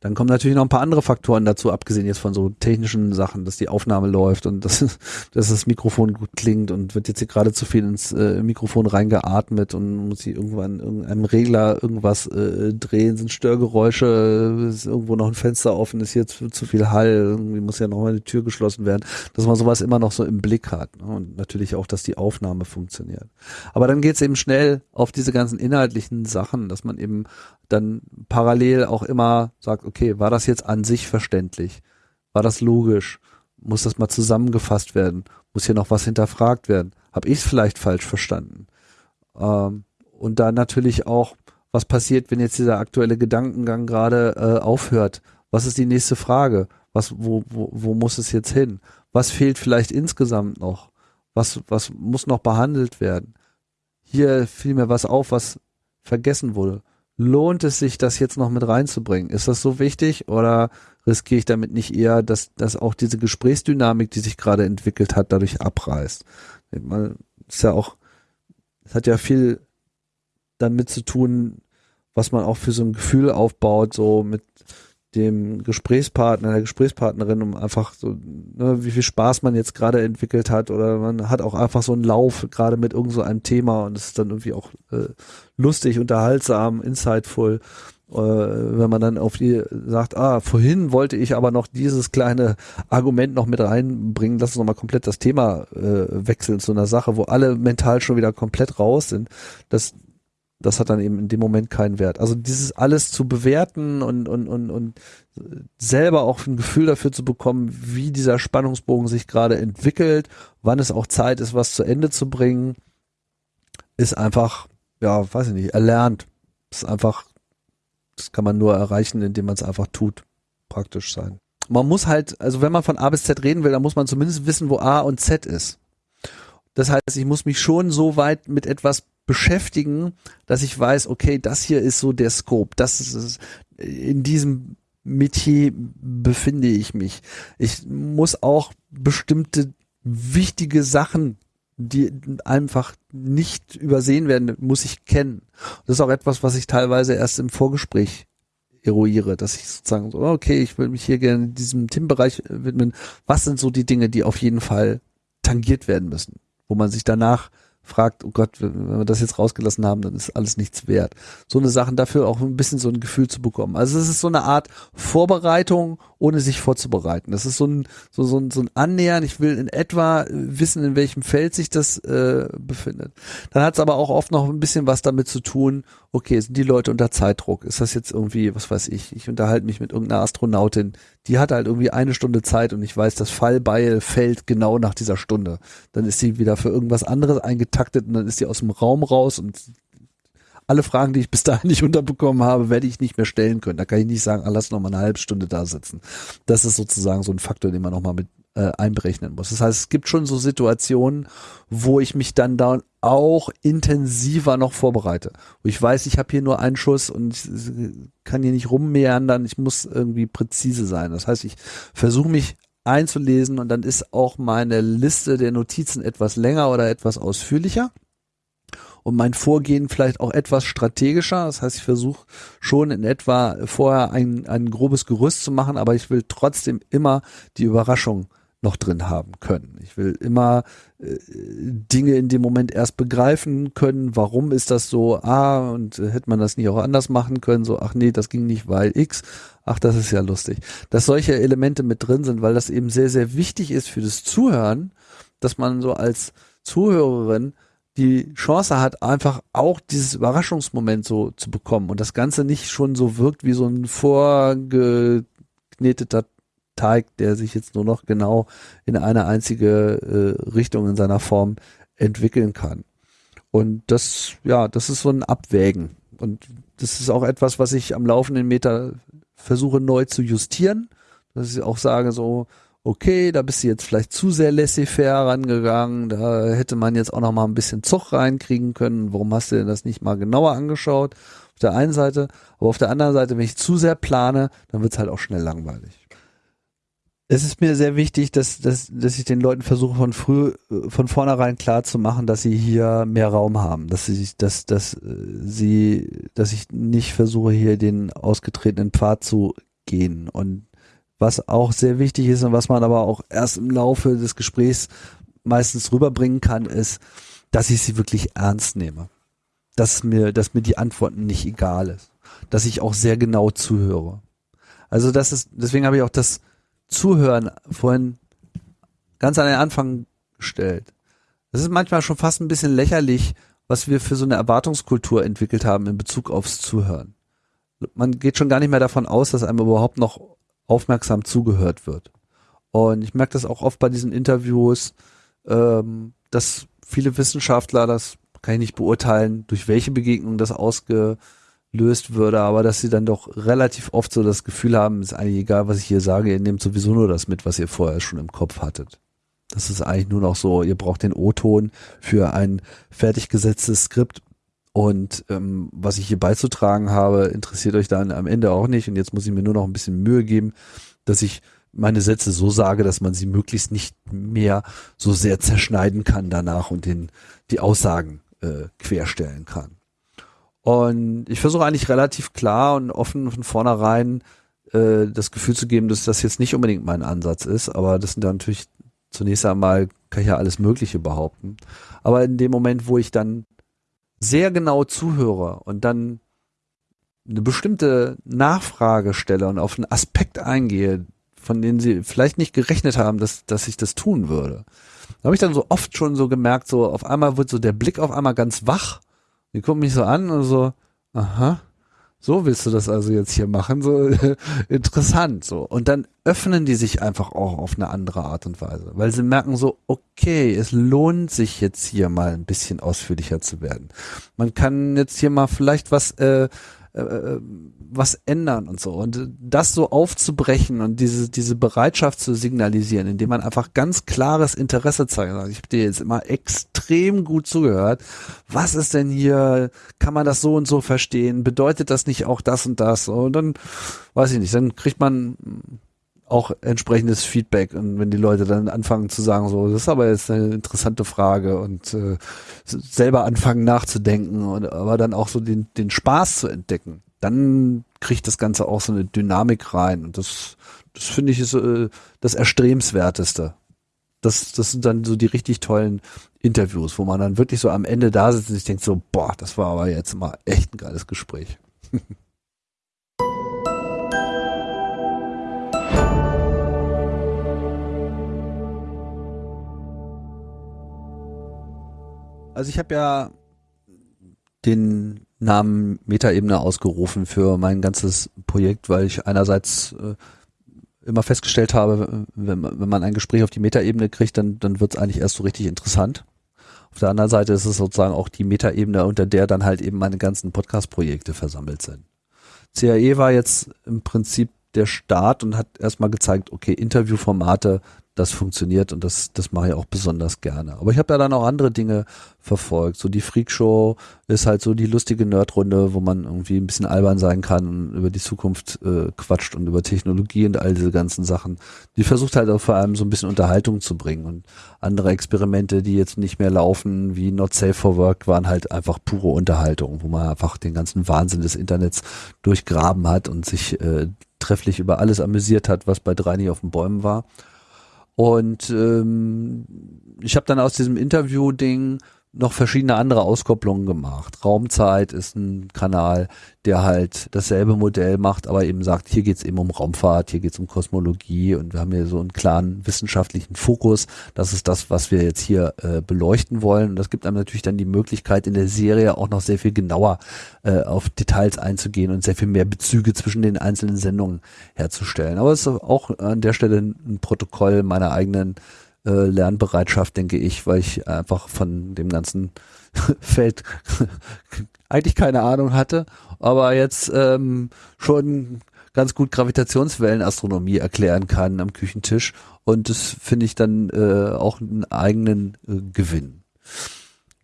Dann kommen natürlich noch ein paar andere Faktoren dazu, abgesehen jetzt von so technischen Sachen, dass die Aufnahme läuft und dass, dass das Mikrofon gut klingt und wird jetzt hier gerade zu viel ins äh, Mikrofon reingeatmet und muss hier irgendwann irgendeinem Regler irgendwas äh, drehen, sind Störgeräusche, ist irgendwo noch ein Fenster offen, ist jetzt zu, zu viel Hall, irgendwie muss ja noch mal eine Tür geschlossen werden, dass man sowas immer noch so im Blick hat ne? und natürlich auch, dass die Aufnahme funktioniert. Aber dann geht's eben schnell auf diese ganzen inhaltlichen Sachen, dass man eben dann parallel auch immer sagt, okay, war das jetzt an sich verständlich? War das logisch? Muss das mal zusammengefasst werden? Muss hier noch was hinterfragt werden? Habe ich es vielleicht falsch verstanden? Ähm, und dann natürlich auch, was passiert, wenn jetzt dieser aktuelle Gedankengang gerade äh, aufhört? Was ist die nächste Frage? Was, wo, wo, wo muss es jetzt hin? Was fehlt vielleicht insgesamt noch? Was, was muss noch behandelt werden? Hier fiel mir was auf, was vergessen wurde lohnt es sich, das jetzt noch mit reinzubringen? Ist das so wichtig oder riskiere ich damit nicht eher, dass, dass auch diese Gesprächsdynamik, die sich gerade entwickelt hat, dadurch abreißt? Man ist ja auch, es hat ja viel damit zu tun, was man auch für so ein Gefühl aufbaut, so mit dem Gesprächspartner, der Gesprächspartnerin, um einfach so, ne, wie viel Spaß man jetzt gerade entwickelt hat oder man hat auch einfach so einen Lauf gerade mit irgend so einem Thema und es ist dann irgendwie auch äh, lustig, unterhaltsam, insightful äh, wenn man dann auf die sagt, ah, vorhin wollte ich aber noch dieses kleine Argument noch mit reinbringen, lass uns nochmal komplett das Thema äh, wechseln zu einer Sache, wo alle mental schon wieder komplett raus sind. Das, das hat dann eben in dem Moment keinen Wert. Also dieses alles zu bewerten und, und, und, und selber auch ein Gefühl dafür zu bekommen, wie dieser Spannungsbogen sich gerade entwickelt, wann es auch Zeit ist, was zu Ende zu bringen, ist einfach, ja, weiß ich nicht, erlernt. Ist einfach das kann man nur erreichen, indem man es einfach tut. Praktisch sein. Man muss halt, also wenn man von A bis Z reden will, dann muss man zumindest wissen, wo A und Z ist. Das heißt, ich muss mich schon so weit mit etwas beschäftigen, dass ich weiß, okay, das hier ist so der Scope, das ist in diesem Metier befinde ich mich. Ich muss auch bestimmte wichtige Sachen die einfach nicht übersehen werden, muss ich kennen. Das ist auch etwas, was ich teilweise erst im Vorgespräch eruiere, dass ich sozusagen so, okay, ich will mich hier gerne diesem Themenbereich widmen. Was sind so die Dinge, die auf jeden Fall tangiert werden müssen, wo man sich danach fragt, oh Gott, wenn wir das jetzt rausgelassen haben, dann ist alles nichts wert. So eine Sachen dafür auch ein bisschen so ein Gefühl zu bekommen. Also es ist so eine Art Vorbereitung, ohne sich vorzubereiten. Das ist so ein, so, so ein, so ein Annähern. Ich will in etwa wissen, in welchem Feld sich das äh, befindet. Dann hat es aber auch oft noch ein bisschen was damit zu tun, okay, sind die Leute unter Zeitdruck? Ist das jetzt irgendwie, was weiß ich, ich unterhalte mich mit irgendeiner Astronautin, die hat halt irgendwie eine Stunde Zeit und ich weiß, das Fallbeil fällt genau nach dieser Stunde. Dann ist sie wieder für irgendwas anderes eingetaktet und dann ist sie aus dem Raum raus und alle Fragen, die ich bis dahin nicht unterbekommen habe, werde ich nicht mehr stellen können. Da kann ich nicht sagen, ah, lass noch mal eine halbe Stunde da sitzen. Das ist sozusagen so ein Faktor, den man noch mal mit äh, einberechnen muss. Das heißt, es gibt schon so Situationen, wo ich mich dann da auch intensiver noch vorbereite. Ich weiß, ich habe hier nur einen Schuss und ich kann hier nicht rummeandern, ich muss irgendwie präzise sein. Das heißt, ich versuche mich einzulesen und dann ist auch meine Liste der Notizen etwas länger oder etwas ausführlicher und mein Vorgehen vielleicht auch etwas strategischer. Das heißt, ich versuche schon in etwa vorher ein, ein grobes Gerüst zu machen, aber ich will trotzdem immer die Überraschung noch drin haben können. Ich will immer äh, Dinge in dem Moment erst begreifen können, warum ist das so, ah, und äh, hätte man das nicht auch anders machen können, so, ach nee, das ging nicht, weil X, ach, das ist ja lustig. Dass solche Elemente mit drin sind, weil das eben sehr, sehr wichtig ist für das Zuhören, dass man so als Zuhörerin die Chance hat, einfach auch dieses Überraschungsmoment so zu bekommen und das Ganze nicht schon so wirkt wie so ein vorgekneteter Teig, der sich jetzt nur noch genau in eine einzige äh, Richtung in seiner Form entwickeln kann. Und das, ja, das ist so ein Abwägen. Und das ist auch etwas, was ich am laufenden Meter versuche neu zu justieren. Dass ich auch sage so, okay, da bist du jetzt vielleicht zu sehr laissez-faire rangegangen, da hätte man jetzt auch noch mal ein bisschen Zug reinkriegen können. Warum hast du denn das nicht mal genauer angeschaut? Auf der einen Seite, aber auf der anderen Seite, wenn ich zu sehr plane, dann wird es halt auch schnell langweilig es ist mir sehr wichtig, dass, dass, dass ich den Leuten versuche von früh, von vornherein klar zu machen, dass sie hier mehr Raum haben, dass sie, dass, dass äh, sie, dass ich nicht versuche hier den ausgetretenen Pfad zu gehen und was auch sehr wichtig ist und was man aber auch erst im Laufe des Gesprächs meistens rüberbringen kann, ist, dass ich sie wirklich ernst nehme. Dass mir, dass mir die Antworten nicht egal ist. Dass ich auch sehr genau zuhöre. Also das ist, deswegen habe ich auch das, Zuhören vorhin ganz an den Anfang gestellt. Es ist manchmal schon fast ein bisschen lächerlich, was wir für so eine Erwartungskultur entwickelt haben in Bezug aufs Zuhören. Man geht schon gar nicht mehr davon aus, dass einem überhaupt noch aufmerksam zugehört wird. Und ich merke das auch oft bei diesen Interviews, ähm, dass viele Wissenschaftler, das kann ich nicht beurteilen, durch welche Begegnung das ausge, löst würde, aber dass sie dann doch relativ oft so das Gefühl haben, ist eigentlich egal, was ich hier sage, ihr nehmt sowieso nur das mit, was ihr vorher schon im Kopf hattet. Das ist eigentlich nur noch so, ihr braucht den O-Ton für ein fertig gesetztes Skript und ähm, was ich hier beizutragen habe, interessiert euch dann am Ende auch nicht und jetzt muss ich mir nur noch ein bisschen Mühe geben, dass ich meine Sätze so sage, dass man sie möglichst nicht mehr so sehr zerschneiden kann danach und den, die Aussagen äh, querstellen kann. Und ich versuche eigentlich relativ klar und offen von vornherein äh, das Gefühl zu geben, dass das jetzt nicht unbedingt mein Ansatz ist, aber das sind dann natürlich zunächst einmal, kann ich ja alles Mögliche behaupten. Aber in dem Moment, wo ich dann sehr genau zuhöre und dann eine bestimmte Nachfrage stelle und auf einen Aspekt eingehe, von denen sie vielleicht nicht gerechnet haben, dass, dass ich das tun würde. Da habe ich dann so oft schon so gemerkt, so auf einmal wird so der Blick auf einmal ganz wach. Die gucken mich so an und so, aha, so willst du das also jetzt hier machen, so interessant, so. Und dann öffnen die sich einfach auch auf eine andere Art und Weise, weil sie merken so, okay, es lohnt sich jetzt hier mal ein bisschen ausführlicher zu werden. Man kann jetzt hier mal vielleicht was äh, äh, äh, was ändern und so. Und das so aufzubrechen und diese, diese Bereitschaft zu signalisieren, indem man einfach ganz klares Interesse zeigt. Also ich habe dir jetzt immer extrem gut zugehört. Was ist denn hier? Kann man das so und so verstehen? Bedeutet das nicht auch das und das? Und dann, weiß ich nicht, dann kriegt man auch entsprechendes Feedback und wenn die Leute dann anfangen zu sagen, so, das ist aber jetzt eine interessante Frage und äh, selber anfangen nachzudenken und aber dann auch so den, den Spaß zu entdecken, dann kriegt das Ganze auch so eine Dynamik rein und das, das finde ich ist äh, das Erstrebenswerteste. Das, das sind dann so die richtig tollen Interviews, wo man dann wirklich so am Ende da sitzt und sich denkt so, boah, das war aber jetzt mal echt ein geiles Gespräch. Also ich habe ja den Namen Metaebene ausgerufen für mein ganzes Projekt, weil ich einerseits äh, immer festgestellt habe, wenn, wenn man ein Gespräch auf die Metaebene kriegt, dann, dann wird es eigentlich erst so richtig interessant. Auf der anderen Seite ist es sozusagen auch die Metaebene, unter der dann halt eben meine ganzen Podcast-Projekte versammelt sind. CAE war jetzt im Prinzip der Start und hat erstmal gezeigt, okay, Interviewformate das funktioniert und das, das mache ich auch besonders gerne. Aber ich habe ja dann auch andere Dinge verfolgt. So die Freakshow ist halt so die lustige Nerdrunde, wo man irgendwie ein bisschen albern sein kann und über die Zukunft äh, quatscht und über Technologie und all diese ganzen Sachen. Die versucht halt auch vor allem so ein bisschen Unterhaltung zu bringen und andere Experimente, die jetzt nicht mehr laufen, wie Not Safe for Work, waren halt einfach pure Unterhaltung, wo man einfach den ganzen Wahnsinn des Internets durchgraben hat und sich äh, trefflich über alles amüsiert hat, was bei drei nicht auf den Bäumen war. Und ähm, ich habe dann aus diesem Interview-Ding noch verschiedene andere Auskopplungen gemacht. Raumzeit ist ein Kanal, der halt dasselbe Modell macht, aber eben sagt, hier geht's eben um Raumfahrt, hier geht's um Kosmologie und wir haben hier so einen klaren wissenschaftlichen Fokus. Das ist das, was wir jetzt hier äh, beleuchten wollen. Und das gibt einem natürlich dann die Möglichkeit, in der Serie auch noch sehr viel genauer äh, auf Details einzugehen und sehr viel mehr Bezüge zwischen den einzelnen Sendungen herzustellen. Aber es ist auch an der Stelle ein Protokoll meiner eigenen äh, Lernbereitschaft, denke ich, weil ich einfach von dem ganzen Feld eigentlich keine Ahnung hatte, aber jetzt ähm, schon ganz gut Gravitationswellenastronomie erklären kann am Küchentisch und das finde ich dann äh, auch einen eigenen äh, Gewinn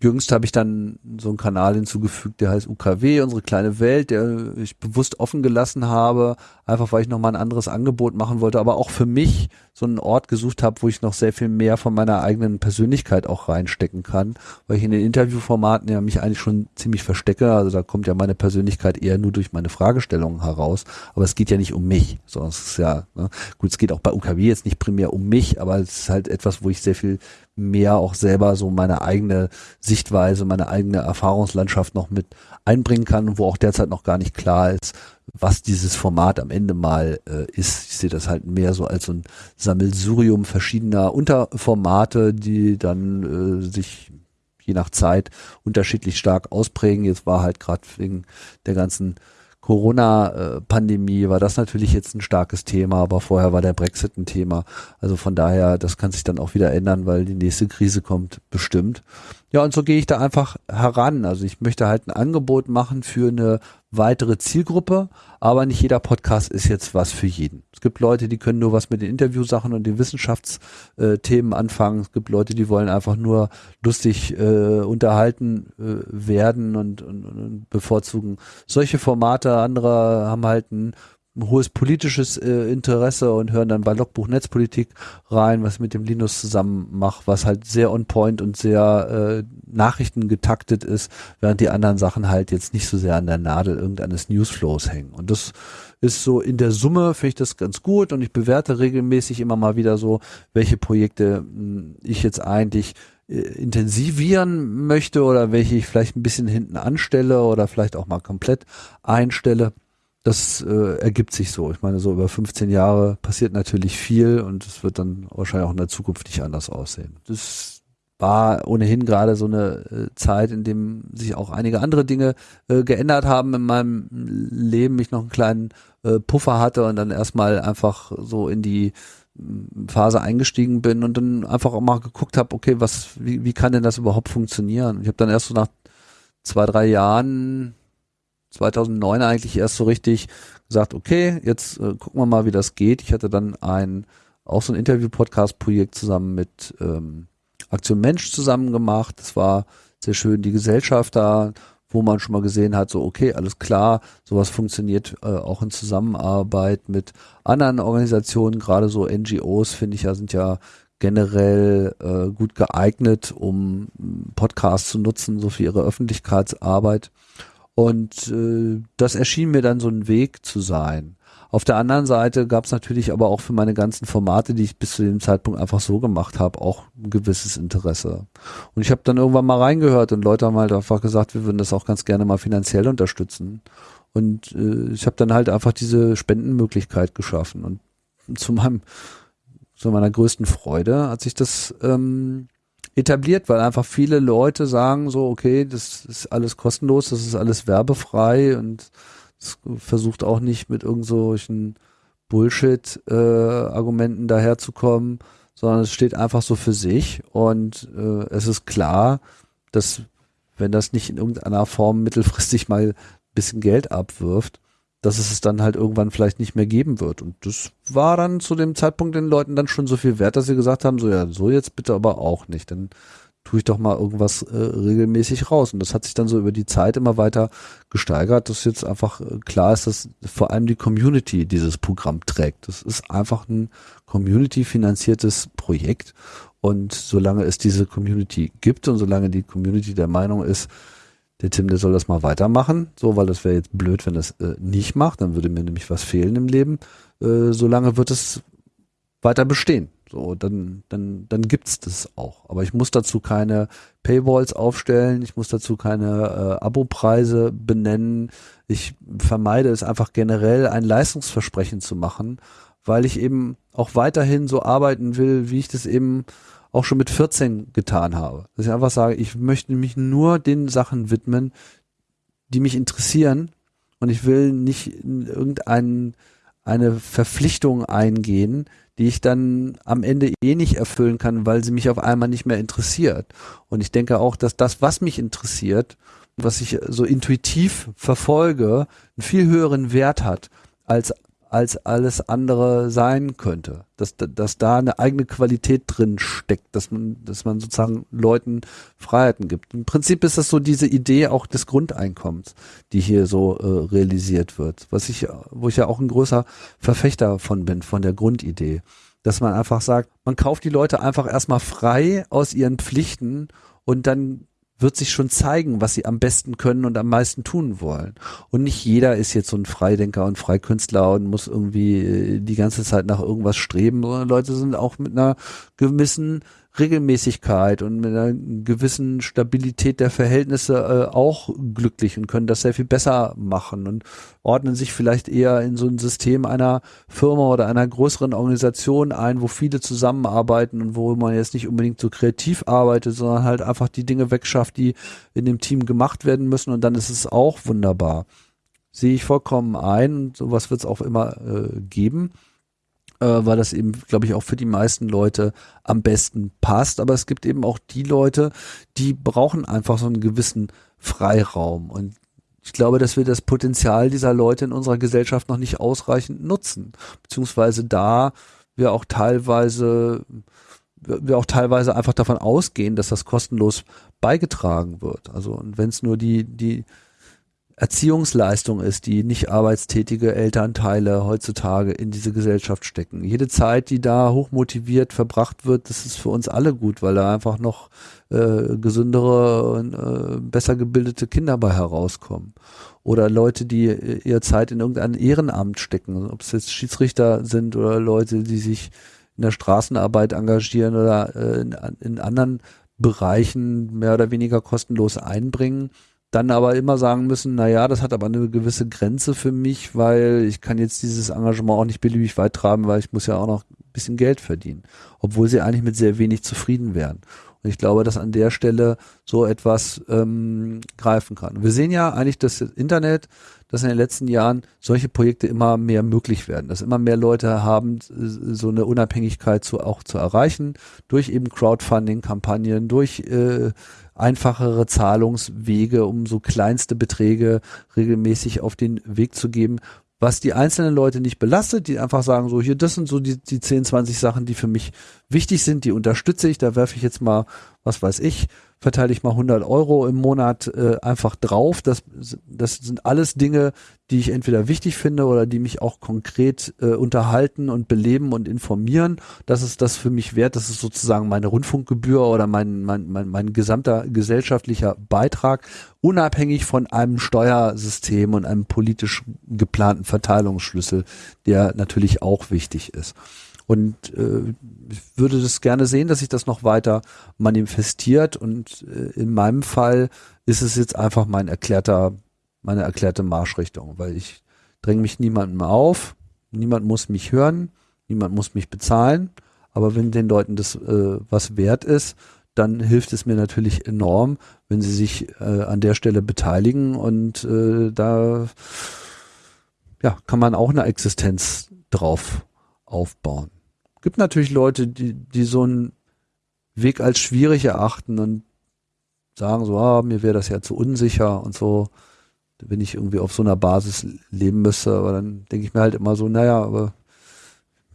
jüngst habe ich dann so einen Kanal hinzugefügt, der heißt UKW, unsere kleine Welt, der ich bewusst offen gelassen habe, einfach weil ich nochmal ein anderes Angebot machen wollte, aber auch für mich so einen Ort gesucht habe, wo ich noch sehr viel mehr von meiner eigenen Persönlichkeit auch reinstecken kann, weil ich in den Interviewformaten ja mich eigentlich schon ziemlich verstecke, also da kommt ja meine Persönlichkeit eher nur durch meine Fragestellungen heraus, aber es geht ja nicht um mich, sondern es ist ja, ne, gut, es geht auch bei UKW jetzt nicht primär um mich, aber es ist halt etwas, wo ich sehr viel mehr auch selber so meine eigene Sichtweise, meine eigene Erfahrungslandschaft noch mit einbringen kann, wo auch derzeit noch gar nicht klar ist, was dieses Format am Ende mal äh, ist. Ich sehe das halt mehr so als so ein Sammelsurium verschiedener Unterformate, die dann äh, sich je nach Zeit unterschiedlich stark ausprägen. Jetzt war halt gerade wegen der ganzen Corona-Pandemie war das natürlich jetzt ein starkes Thema, aber vorher war der Brexit ein Thema. Also von daher, das kann sich dann auch wieder ändern, weil die nächste Krise kommt bestimmt. Ja, und so gehe ich da einfach heran. Also ich möchte halt ein Angebot machen für eine weitere Zielgruppe, aber nicht jeder Podcast ist jetzt was für jeden. Es gibt Leute, die können nur was mit den Interviewsachen und den Wissenschaftsthemen anfangen. Es gibt Leute, die wollen einfach nur lustig äh, unterhalten äh, werden und, und, und bevorzugen solche Formate. Andere haben halt ein hohes politisches äh, Interesse und hören dann bei Logbuch Netzpolitik rein, was ich mit dem Linus zusammen mache, was halt sehr on point und sehr äh, Nachrichten getaktet ist, während die anderen Sachen halt jetzt nicht so sehr an der Nadel irgendeines Newsflows hängen. Und das ist so in der Summe finde ich das ganz gut und ich bewerte regelmäßig immer mal wieder so, welche Projekte mh, hm, ich jetzt eigentlich äh, intensivieren möchte oder welche ich vielleicht ein bisschen hinten anstelle oder vielleicht auch mal komplett einstelle das äh, ergibt sich so. Ich meine, so über 15 Jahre passiert natürlich viel und es wird dann wahrscheinlich auch in der Zukunft nicht anders aussehen. Das war ohnehin gerade so eine äh, Zeit, in dem sich auch einige andere Dinge äh, geändert haben in meinem Leben. Ich noch einen kleinen äh, Puffer hatte und dann erstmal einfach so in die mm, Phase eingestiegen bin und dann einfach auch mal geguckt habe, okay, was, wie, wie kann denn das überhaupt funktionieren? Ich habe dann erst so nach zwei, drei Jahren 2009 eigentlich erst so richtig gesagt, okay, jetzt äh, gucken wir mal, wie das geht. Ich hatte dann ein auch so ein Interview-Podcast-Projekt zusammen mit ähm, Aktion Mensch zusammen gemacht. Das war sehr schön, die Gesellschaft da, wo man schon mal gesehen hat, so okay, alles klar, sowas funktioniert äh, auch in Zusammenarbeit mit anderen Organisationen, gerade so NGOs, finde ich ja, sind ja generell äh, gut geeignet, um Podcasts zu nutzen, so für ihre Öffentlichkeitsarbeit. Und äh, das erschien mir dann so ein Weg zu sein. Auf der anderen Seite gab es natürlich aber auch für meine ganzen Formate, die ich bis zu dem Zeitpunkt einfach so gemacht habe, auch ein gewisses Interesse. Und ich habe dann irgendwann mal reingehört und Leute haben halt einfach gesagt, wir würden das auch ganz gerne mal finanziell unterstützen. Und äh, ich habe dann halt einfach diese Spendenmöglichkeit geschaffen. Und zu meinem, zu meiner größten Freude hat sich das ähm, etabliert, weil einfach viele Leute sagen so, okay, das ist alles kostenlos, das ist alles werbefrei und versucht auch nicht mit irgendwelchen Bullshit-Argumenten äh, daherzukommen, sondern es steht einfach so für sich und äh, es ist klar, dass wenn das nicht in irgendeiner Form mittelfristig mal ein bisschen Geld abwirft, dass es es dann halt irgendwann vielleicht nicht mehr geben wird. Und das war dann zu dem Zeitpunkt den Leuten dann schon so viel wert, dass sie gesagt haben, so ja, so jetzt bitte aber auch nicht. Dann tue ich doch mal irgendwas äh, regelmäßig raus. Und das hat sich dann so über die Zeit immer weiter gesteigert, dass jetzt einfach äh, klar ist, dass vor allem die Community dieses Programm trägt. Das ist einfach ein Community-finanziertes Projekt. Und solange es diese Community gibt und solange die Community der Meinung ist, der Tim, der soll das mal weitermachen, so, weil das wäre jetzt blöd, wenn das äh, nicht macht, dann würde mir nämlich was fehlen im Leben. Äh, solange wird es weiter bestehen. So, dann, dann, dann gibt's das auch. Aber ich muss dazu keine Paywalls aufstellen, ich muss dazu keine äh, Abopreise benennen. Ich vermeide es einfach generell, ein Leistungsversprechen zu machen, weil ich eben auch weiterhin so arbeiten will, wie ich das eben auch schon mit 14 getan habe. Dass ich einfach sage, ich möchte mich nur den Sachen widmen, die mich interessieren und ich will nicht in irgendeine eine Verpflichtung eingehen, die ich dann am Ende eh nicht erfüllen kann, weil sie mich auf einmal nicht mehr interessiert. Und ich denke auch, dass das, was mich interessiert, was ich so intuitiv verfolge, einen viel höheren Wert hat als als alles andere sein könnte. Dass, dass da eine eigene Qualität drin steckt, dass man, dass man sozusagen Leuten Freiheiten gibt. Im Prinzip ist das so diese Idee auch des Grundeinkommens, die hier so äh, realisiert wird. Was ich, wo ich ja auch ein größer Verfechter von bin, von der Grundidee. Dass man einfach sagt, man kauft die Leute einfach erstmal frei aus ihren Pflichten und dann wird sich schon zeigen, was sie am besten können und am meisten tun wollen. Und nicht jeder ist jetzt so ein Freidenker und Freikünstler und muss irgendwie äh, die ganze Zeit nach irgendwas streben, sondern Leute sind auch mit einer gewissen Regelmäßigkeit und mit einer gewissen Stabilität der Verhältnisse äh, auch glücklich und können das sehr viel besser machen und ordnen sich vielleicht eher in so ein System einer Firma oder einer größeren Organisation ein, wo viele zusammenarbeiten und wo man jetzt nicht unbedingt so kreativ arbeitet, sondern halt einfach die Dinge wegschafft, die in dem Team gemacht werden müssen und dann ist es auch wunderbar. Sehe ich vollkommen ein und sowas wird es auch immer äh, geben äh, weil das eben, glaube ich, auch für die meisten Leute am besten passt. Aber es gibt eben auch die Leute, die brauchen einfach so einen gewissen Freiraum. Und ich glaube, dass wir das Potenzial dieser Leute in unserer Gesellschaft noch nicht ausreichend nutzen. Beziehungsweise da wir auch teilweise wir auch teilweise einfach davon ausgehen, dass das kostenlos beigetragen wird. Also und wenn es nur die die Erziehungsleistung ist, die nicht arbeitstätige Elternteile heutzutage in diese Gesellschaft stecken. Jede Zeit, die da hochmotiviert verbracht wird, das ist für uns alle gut, weil da einfach noch äh, gesündere und äh, besser gebildete Kinder bei herauskommen. Oder Leute, die ihre Zeit in irgendein Ehrenamt stecken, ob es jetzt Schiedsrichter sind oder Leute, die sich in der Straßenarbeit engagieren oder äh, in, in anderen Bereichen mehr oder weniger kostenlos einbringen dann aber immer sagen müssen, na ja, das hat aber eine gewisse Grenze für mich, weil ich kann jetzt dieses Engagement auch nicht beliebig weit treiben, weil ich muss ja auch noch ein bisschen Geld verdienen, obwohl sie eigentlich mit sehr wenig zufrieden wären. Und ich glaube, dass an der Stelle so etwas ähm, greifen kann. Wir sehen ja eigentlich das Internet, dass in den letzten Jahren solche Projekte immer mehr möglich werden, dass immer mehr Leute haben, so eine Unabhängigkeit zu, auch zu erreichen, durch eben Crowdfunding-Kampagnen, durch äh, einfachere Zahlungswege, um so kleinste Beträge regelmäßig auf den Weg zu geben, was die einzelnen Leute nicht belastet, die einfach sagen, so hier, das sind so die, die 10, 20 Sachen, die für mich wichtig sind, die unterstütze ich, da werfe ich jetzt mal, was weiß ich, verteile ich mal 100 Euro im Monat äh, einfach drauf. Das, das sind alles Dinge, die ich entweder wichtig finde oder die mich auch konkret äh, unterhalten und beleben und informieren. Das ist das für mich wert. Das ist sozusagen meine Rundfunkgebühr oder mein, mein, mein, mein gesamter gesellschaftlicher Beitrag, unabhängig von einem Steuersystem und einem politisch geplanten Verteilungsschlüssel, der natürlich auch wichtig ist. Und äh, ich würde das gerne sehen, dass sich das noch weiter manifestiert. Und äh, in meinem Fall ist es jetzt einfach mein erklärter, meine erklärte Marschrichtung, weil ich dränge mich niemandem auf, niemand muss mich hören, niemand muss mich bezahlen. Aber wenn den Leuten das äh, was wert ist, dann hilft es mir natürlich enorm, wenn sie sich äh, an der Stelle beteiligen und äh, da ja, kann man auch eine Existenz drauf aufbauen gibt natürlich Leute, die, die so einen Weg als schwierig erachten und sagen so, ah, mir wäre das ja zu unsicher und so, wenn ich irgendwie auf so einer Basis leben müsste. Aber dann denke ich mir halt immer so, naja, aber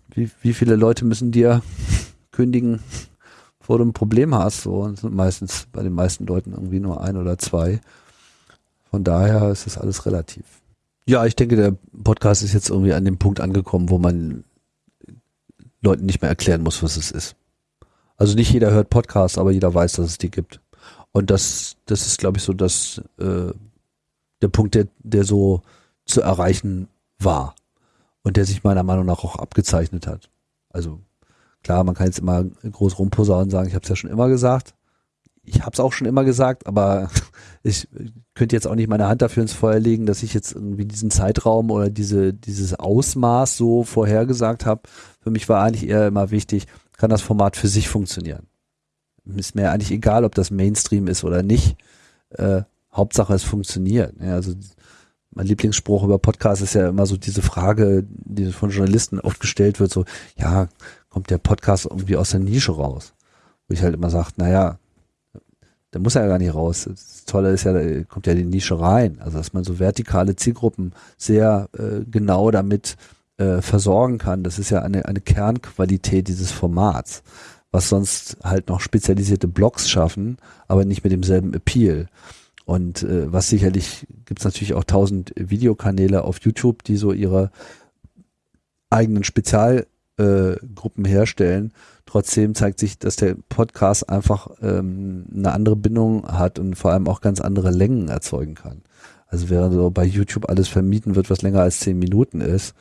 wie, wie viele Leute müssen dir kündigen, bevor du ein Problem hast? So, und sind meistens bei den meisten Leuten irgendwie nur ein oder zwei. Von daher ist das alles relativ. Ja, ich denke, der Podcast ist jetzt irgendwie an dem Punkt angekommen, wo man Leuten nicht mehr erklären muss, was es ist. Also nicht jeder hört Podcasts, aber jeder weiß, dass es die gibt. Und das, das ist, glaube ich, so das, äh, der Punkt, der, der so zu erreichen war und der sich meiner Meinung nach auch abgezeichnet hat. Also klar, man kann jetzt immer groß rumposaunen und sagen, ich habe es ja schon immer gesagt. Ich habe es auch schon immer gesagt, aber ich könnte jetzt auch nicht meine Hand dafür ins Feuer legen, dass ich jetzt irgendwie diesen Zeitraum oder diese dieses Ausmaß so vorhergesagt habe, für mich war eigentlich eher immer wichtig, kann das Format für sich funktionieren. Ist mir eigentlich egal, ob das Mainstream ist oder nicht. Äh, Hauptsache es funktioniert. Ja, also mein Lieblingsspruch über Podcasts ist ja immer so diese Frage, die von Journalisten oft gestellt wird, so, ja, kommt der Podcast irgendwie aus der Nische raus? Wo ich halt immer sage, naja, der muss ja gar nicht raus. Das Tolle ist ja, da kommt ja die Nische rein. Also dass man so vertikale Zielgruppen sehr äh, genau damit äh, versorgen kann. Das ist ja eine, eine Kernqualität dieses Formats, was sonst halt noch spezialisierte Blogs schaffen, aber nicht mit demselben Appeal. Und äh, was sicherlich gibt es natürlich auch tausend Videokanäle auf YouTube, die so ihre eigenen Spezialgruppen äh, herstellen. Trotzdem zeigt sich, dass der Podcast einfach ähm, eine andere Bindung hat und vor allem auch ganz andere Längen erzeugen kann. Also während so bei YouTube alles vermieten wird, was länger als zehn Minuten ist,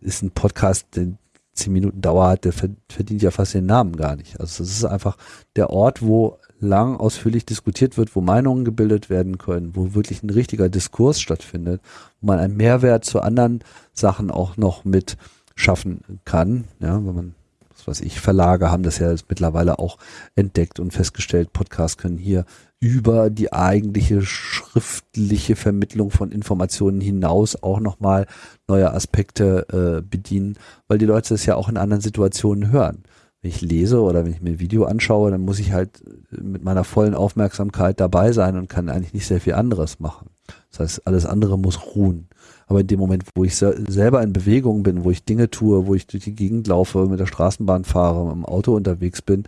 ist ein Podcast, der zehn Minuten Dauer hat, der verdient ja fast den Namen gar nicht. Also es ist einfach der Ort, wo lang ausführlich diskutiert wird, wo Meinungen gebildet werden können, wo wirklich ein richtiger Diskurs stattfindet, wo man einen Mehrwert zu anderen Sachen auch noch mit schaffen kann, ja, wenn man was weiß ich, Verlage haben das ja mittlerweile auch entdeckt und festgestellt, Podcasts können hier über die eigentliche schriftliche Vermittlung von Informationen hinaus auch nochmal neue Aspekte äh, bedienen, weil die Leute das ja auch in anderen Situationen hören. Wenn ich lese oder wenn ich mir ein Video anschaue, dann muss ich halt mit meiner vollen Aufmerksamkeit dabei sein und kann eigentlich nicht sehr viel anderes machen. Das heißt, alles andere muss ruhen. Aber in dem Moment, wo ich selber in Bewegung bin, wo ich Dinge tue, wo ich durch die Gegend laufe, mit der Straßenbahn fahre, im Auto unterwegs bin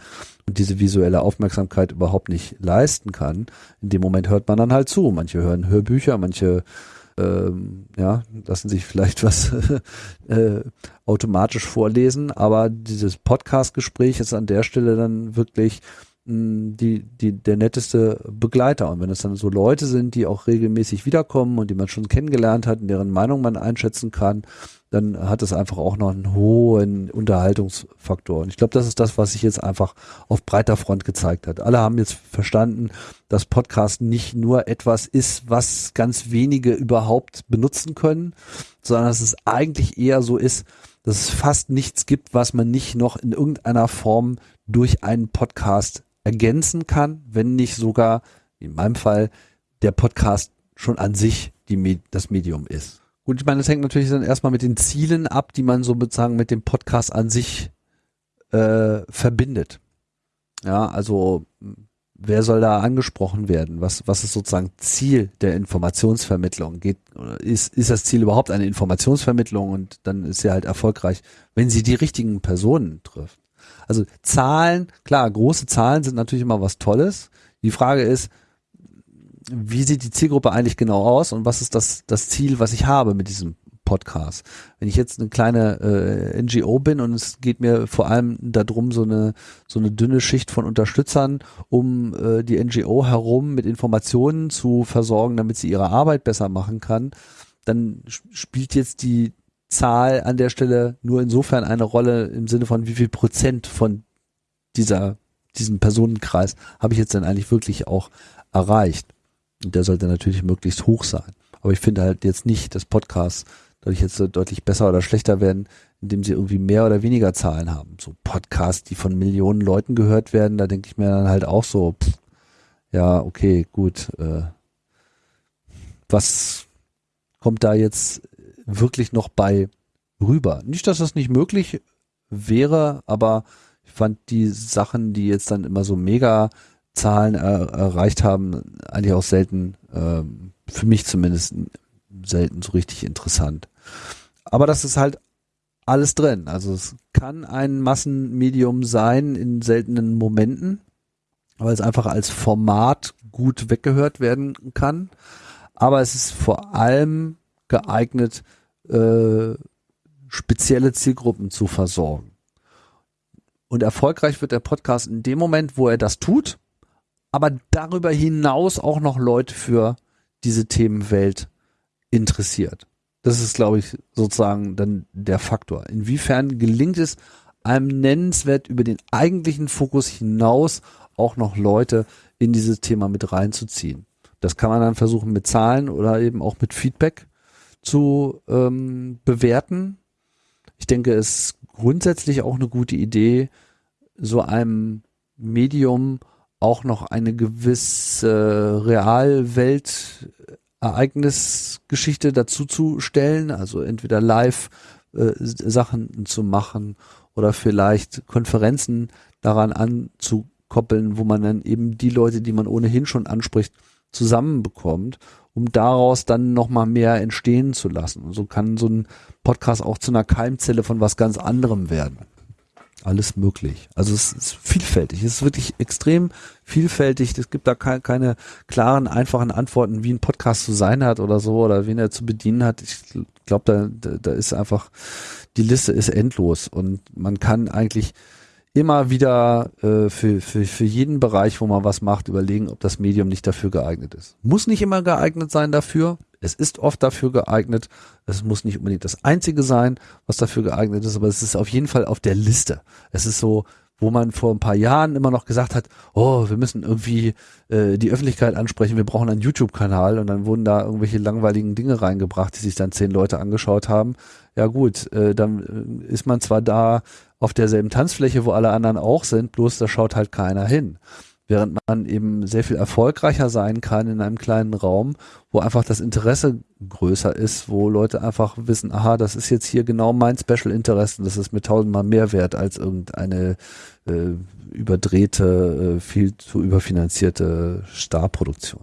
und diese visuelle Aufmerksamkeit überhaupt nicht leisten kann, in dem Moment hört man dann halt zu. Manche hören Hörbücher, manche ähm, ja, lassen sich vielleicht was äh, automatisch vorlesen, aber dieses Podcast-Gespräch ist an der Stelle dann wirklich die, die, der netteste Begleiter. Und wenn es dann so Leute sind, die auch regelmäßig wiederkommen und die man schon kennengelernt hat, und deren Meinung man einschätzen kann, dann hat es einfach auch noch einen hohen Unterhaltungsfaktor. Und ich glaube, das ist das, was sich jetzt einfach auf breiter Front gezeigt hat. Alle haben jetzt verstanden, dass Podcast nicht nur etwas ist, was ganz wenige überhaupt benutzen können, sondern dass es eigentlich eher so ist, dass es fast nichts gibt, was man nicht noch in irgendeiner Form durch einen Podcast ergänzen kann, wenn nicht sogar, in meinem Fall, der Podcast schon an sich die, das Medium ist. Gut, ich meine, das hängt natürlich dann erstmal mit den Zielen ab, die man so sozusagen mit dem Podcast an sich äh, verbindet. Ja, also wer soll da angesprochen werden? Was, was ist sozusagen Ziel der Informationsvermittlung? Geht, ist, ist das Ziel überhaupt eine Informationsvermittlung und dann ist sie halt erfolgreich, wenn sie die richtigen Personen trifft? Also Zahlen, klar, große Zahlen sind natürlich immer was Tolles. Die Frage ist, wie sieht die Zielgruppe eigentlich genau aus und was ist das, das Ziel, was ich habe mit diesem Podcast? Wenn ich jetzt eine kleine äh, NGO bin und es geht mir vor allem darum, so eine, so eine dünne Schicht von Unterstützern um äh, die NGO herum mit Informationen zu versorgen, damit sie ihre Arbeit besser machen kann, dann spielt jetzt die Zahl an der Stelle nur insofern eine Rolle im Sinne von wie viel Prozent von dieser, diesem Personenkreis habe ich jetzt dann eigentlich wirklich auch erreicht. Und der sollte natürlich möglichst hoch sein. Aber ich finde halt jetzt nicht, dass Podcasts dadurch jetzt deutlich besser oder schlechter werden, indem sie irgendwie mehr oder weniger Zahlen haben. So Podcasts, die von Millionen Leuten gehört werden, da denke ich mir dann halt auch so, pff, ja, okay, gut, äh, was kommt da jetzt wirklich noch bei rüber. Nicht, dass das nicht möglich wäre, aber ich fand die Sachen, die jetzt dann immer so mega Zahlen er, erreicht haben, eigentlich auch selten, äh, für mich zumindest selten so richtig interessant. Aber das ist halt alles drin. Also es kann ein Massenmedium sein in seltenen Momenten, weil es einfach als Format gut weggehört werden kann. Aber es ist vor allem geeignet, äh, spezielle Zielgruppen zu versorgen. Und erfolgreich wird der Podcast in dem Moment, wo er das tut, aber darüber hinaus auch noch Leute für diese Themenwelt interessiert. Das ist, glaube ich, sozusagen dann der Faktor. Inwiefern gelingt es einem nennenswert über den eigentlichen Fokus hinaus auch noch Leute in dieses Thema mit reinzuziehen. Das kann man dann versuchen mit Zahlen oder eben auch mit Feedback zu ähm, bewerten. Ich denke, es ist grundsätzlich auch eine gute Idee, so einem Medium auch noch eine gewisse Realwelt-Ereignisgeschichte dazu zu stellen, also entweder live äh, Sachen zu machen oder vielleicht Konferenzen daran anzukoppeln, wo man dann eben die Leute, die man ohnehin schon anspricht, zusammenbekommt um daraus dann nochmal mehr entstehen zu lassen. Und so kann so ein Podcast auch zu einer Keimzelle von was ganz anderem werden. Alles möglich. Also es ist vielfältig. Es ist wirklich extrem vielfältig. Es gibt da keine, keine klaren, einfachen Antworten, wie ein Podcast zu sein hat oder so oder wen er zu bedienen hat. Ich glaube, da, da, da ist einfach, die Liste ist endlos und man kann eigentlich immer wieder äh, für, für, für jeden Bereich, wo man was macht, überlegen, ob das Medium nicht dafür geeignet ist. Muss nicht immer geeignet sein dafür. Es ist oft dafür geeignet. Es muss nicht unbedingt das einzige sein, was dafür geeignet ist, aber es ist auf jeden Fall auf der Liste. Es ist so, wo man vor ein paar Jahren immer noch gesagt hat, oh, wir müssen irgendwie äh, die Öffentlichkeit ansprechen, wir brauchen einen YouTube-Kanal und dann wurden da irgendwelche langweiligen Dinge reingebracht, die sich dann zehn Leute angeschaut haben. Ja gut, äh, dann äh, ist man zwar da auf derselben Tanzfläche, wo alle anderen auch sind, bloß da schaut halt keiner hin. Während man eben sehr viel erfolgreicher sein kann in einem kleinen Raum, wo einfach das Interesse größer ist, wo Leute einfach wissen, aha, das ist jetzt hier genau mein Special Interest und das ist mir tausendmal mehr wert als irgendeine äh, überdrehte, äh, viel zu überfinanzierte Starproduktion.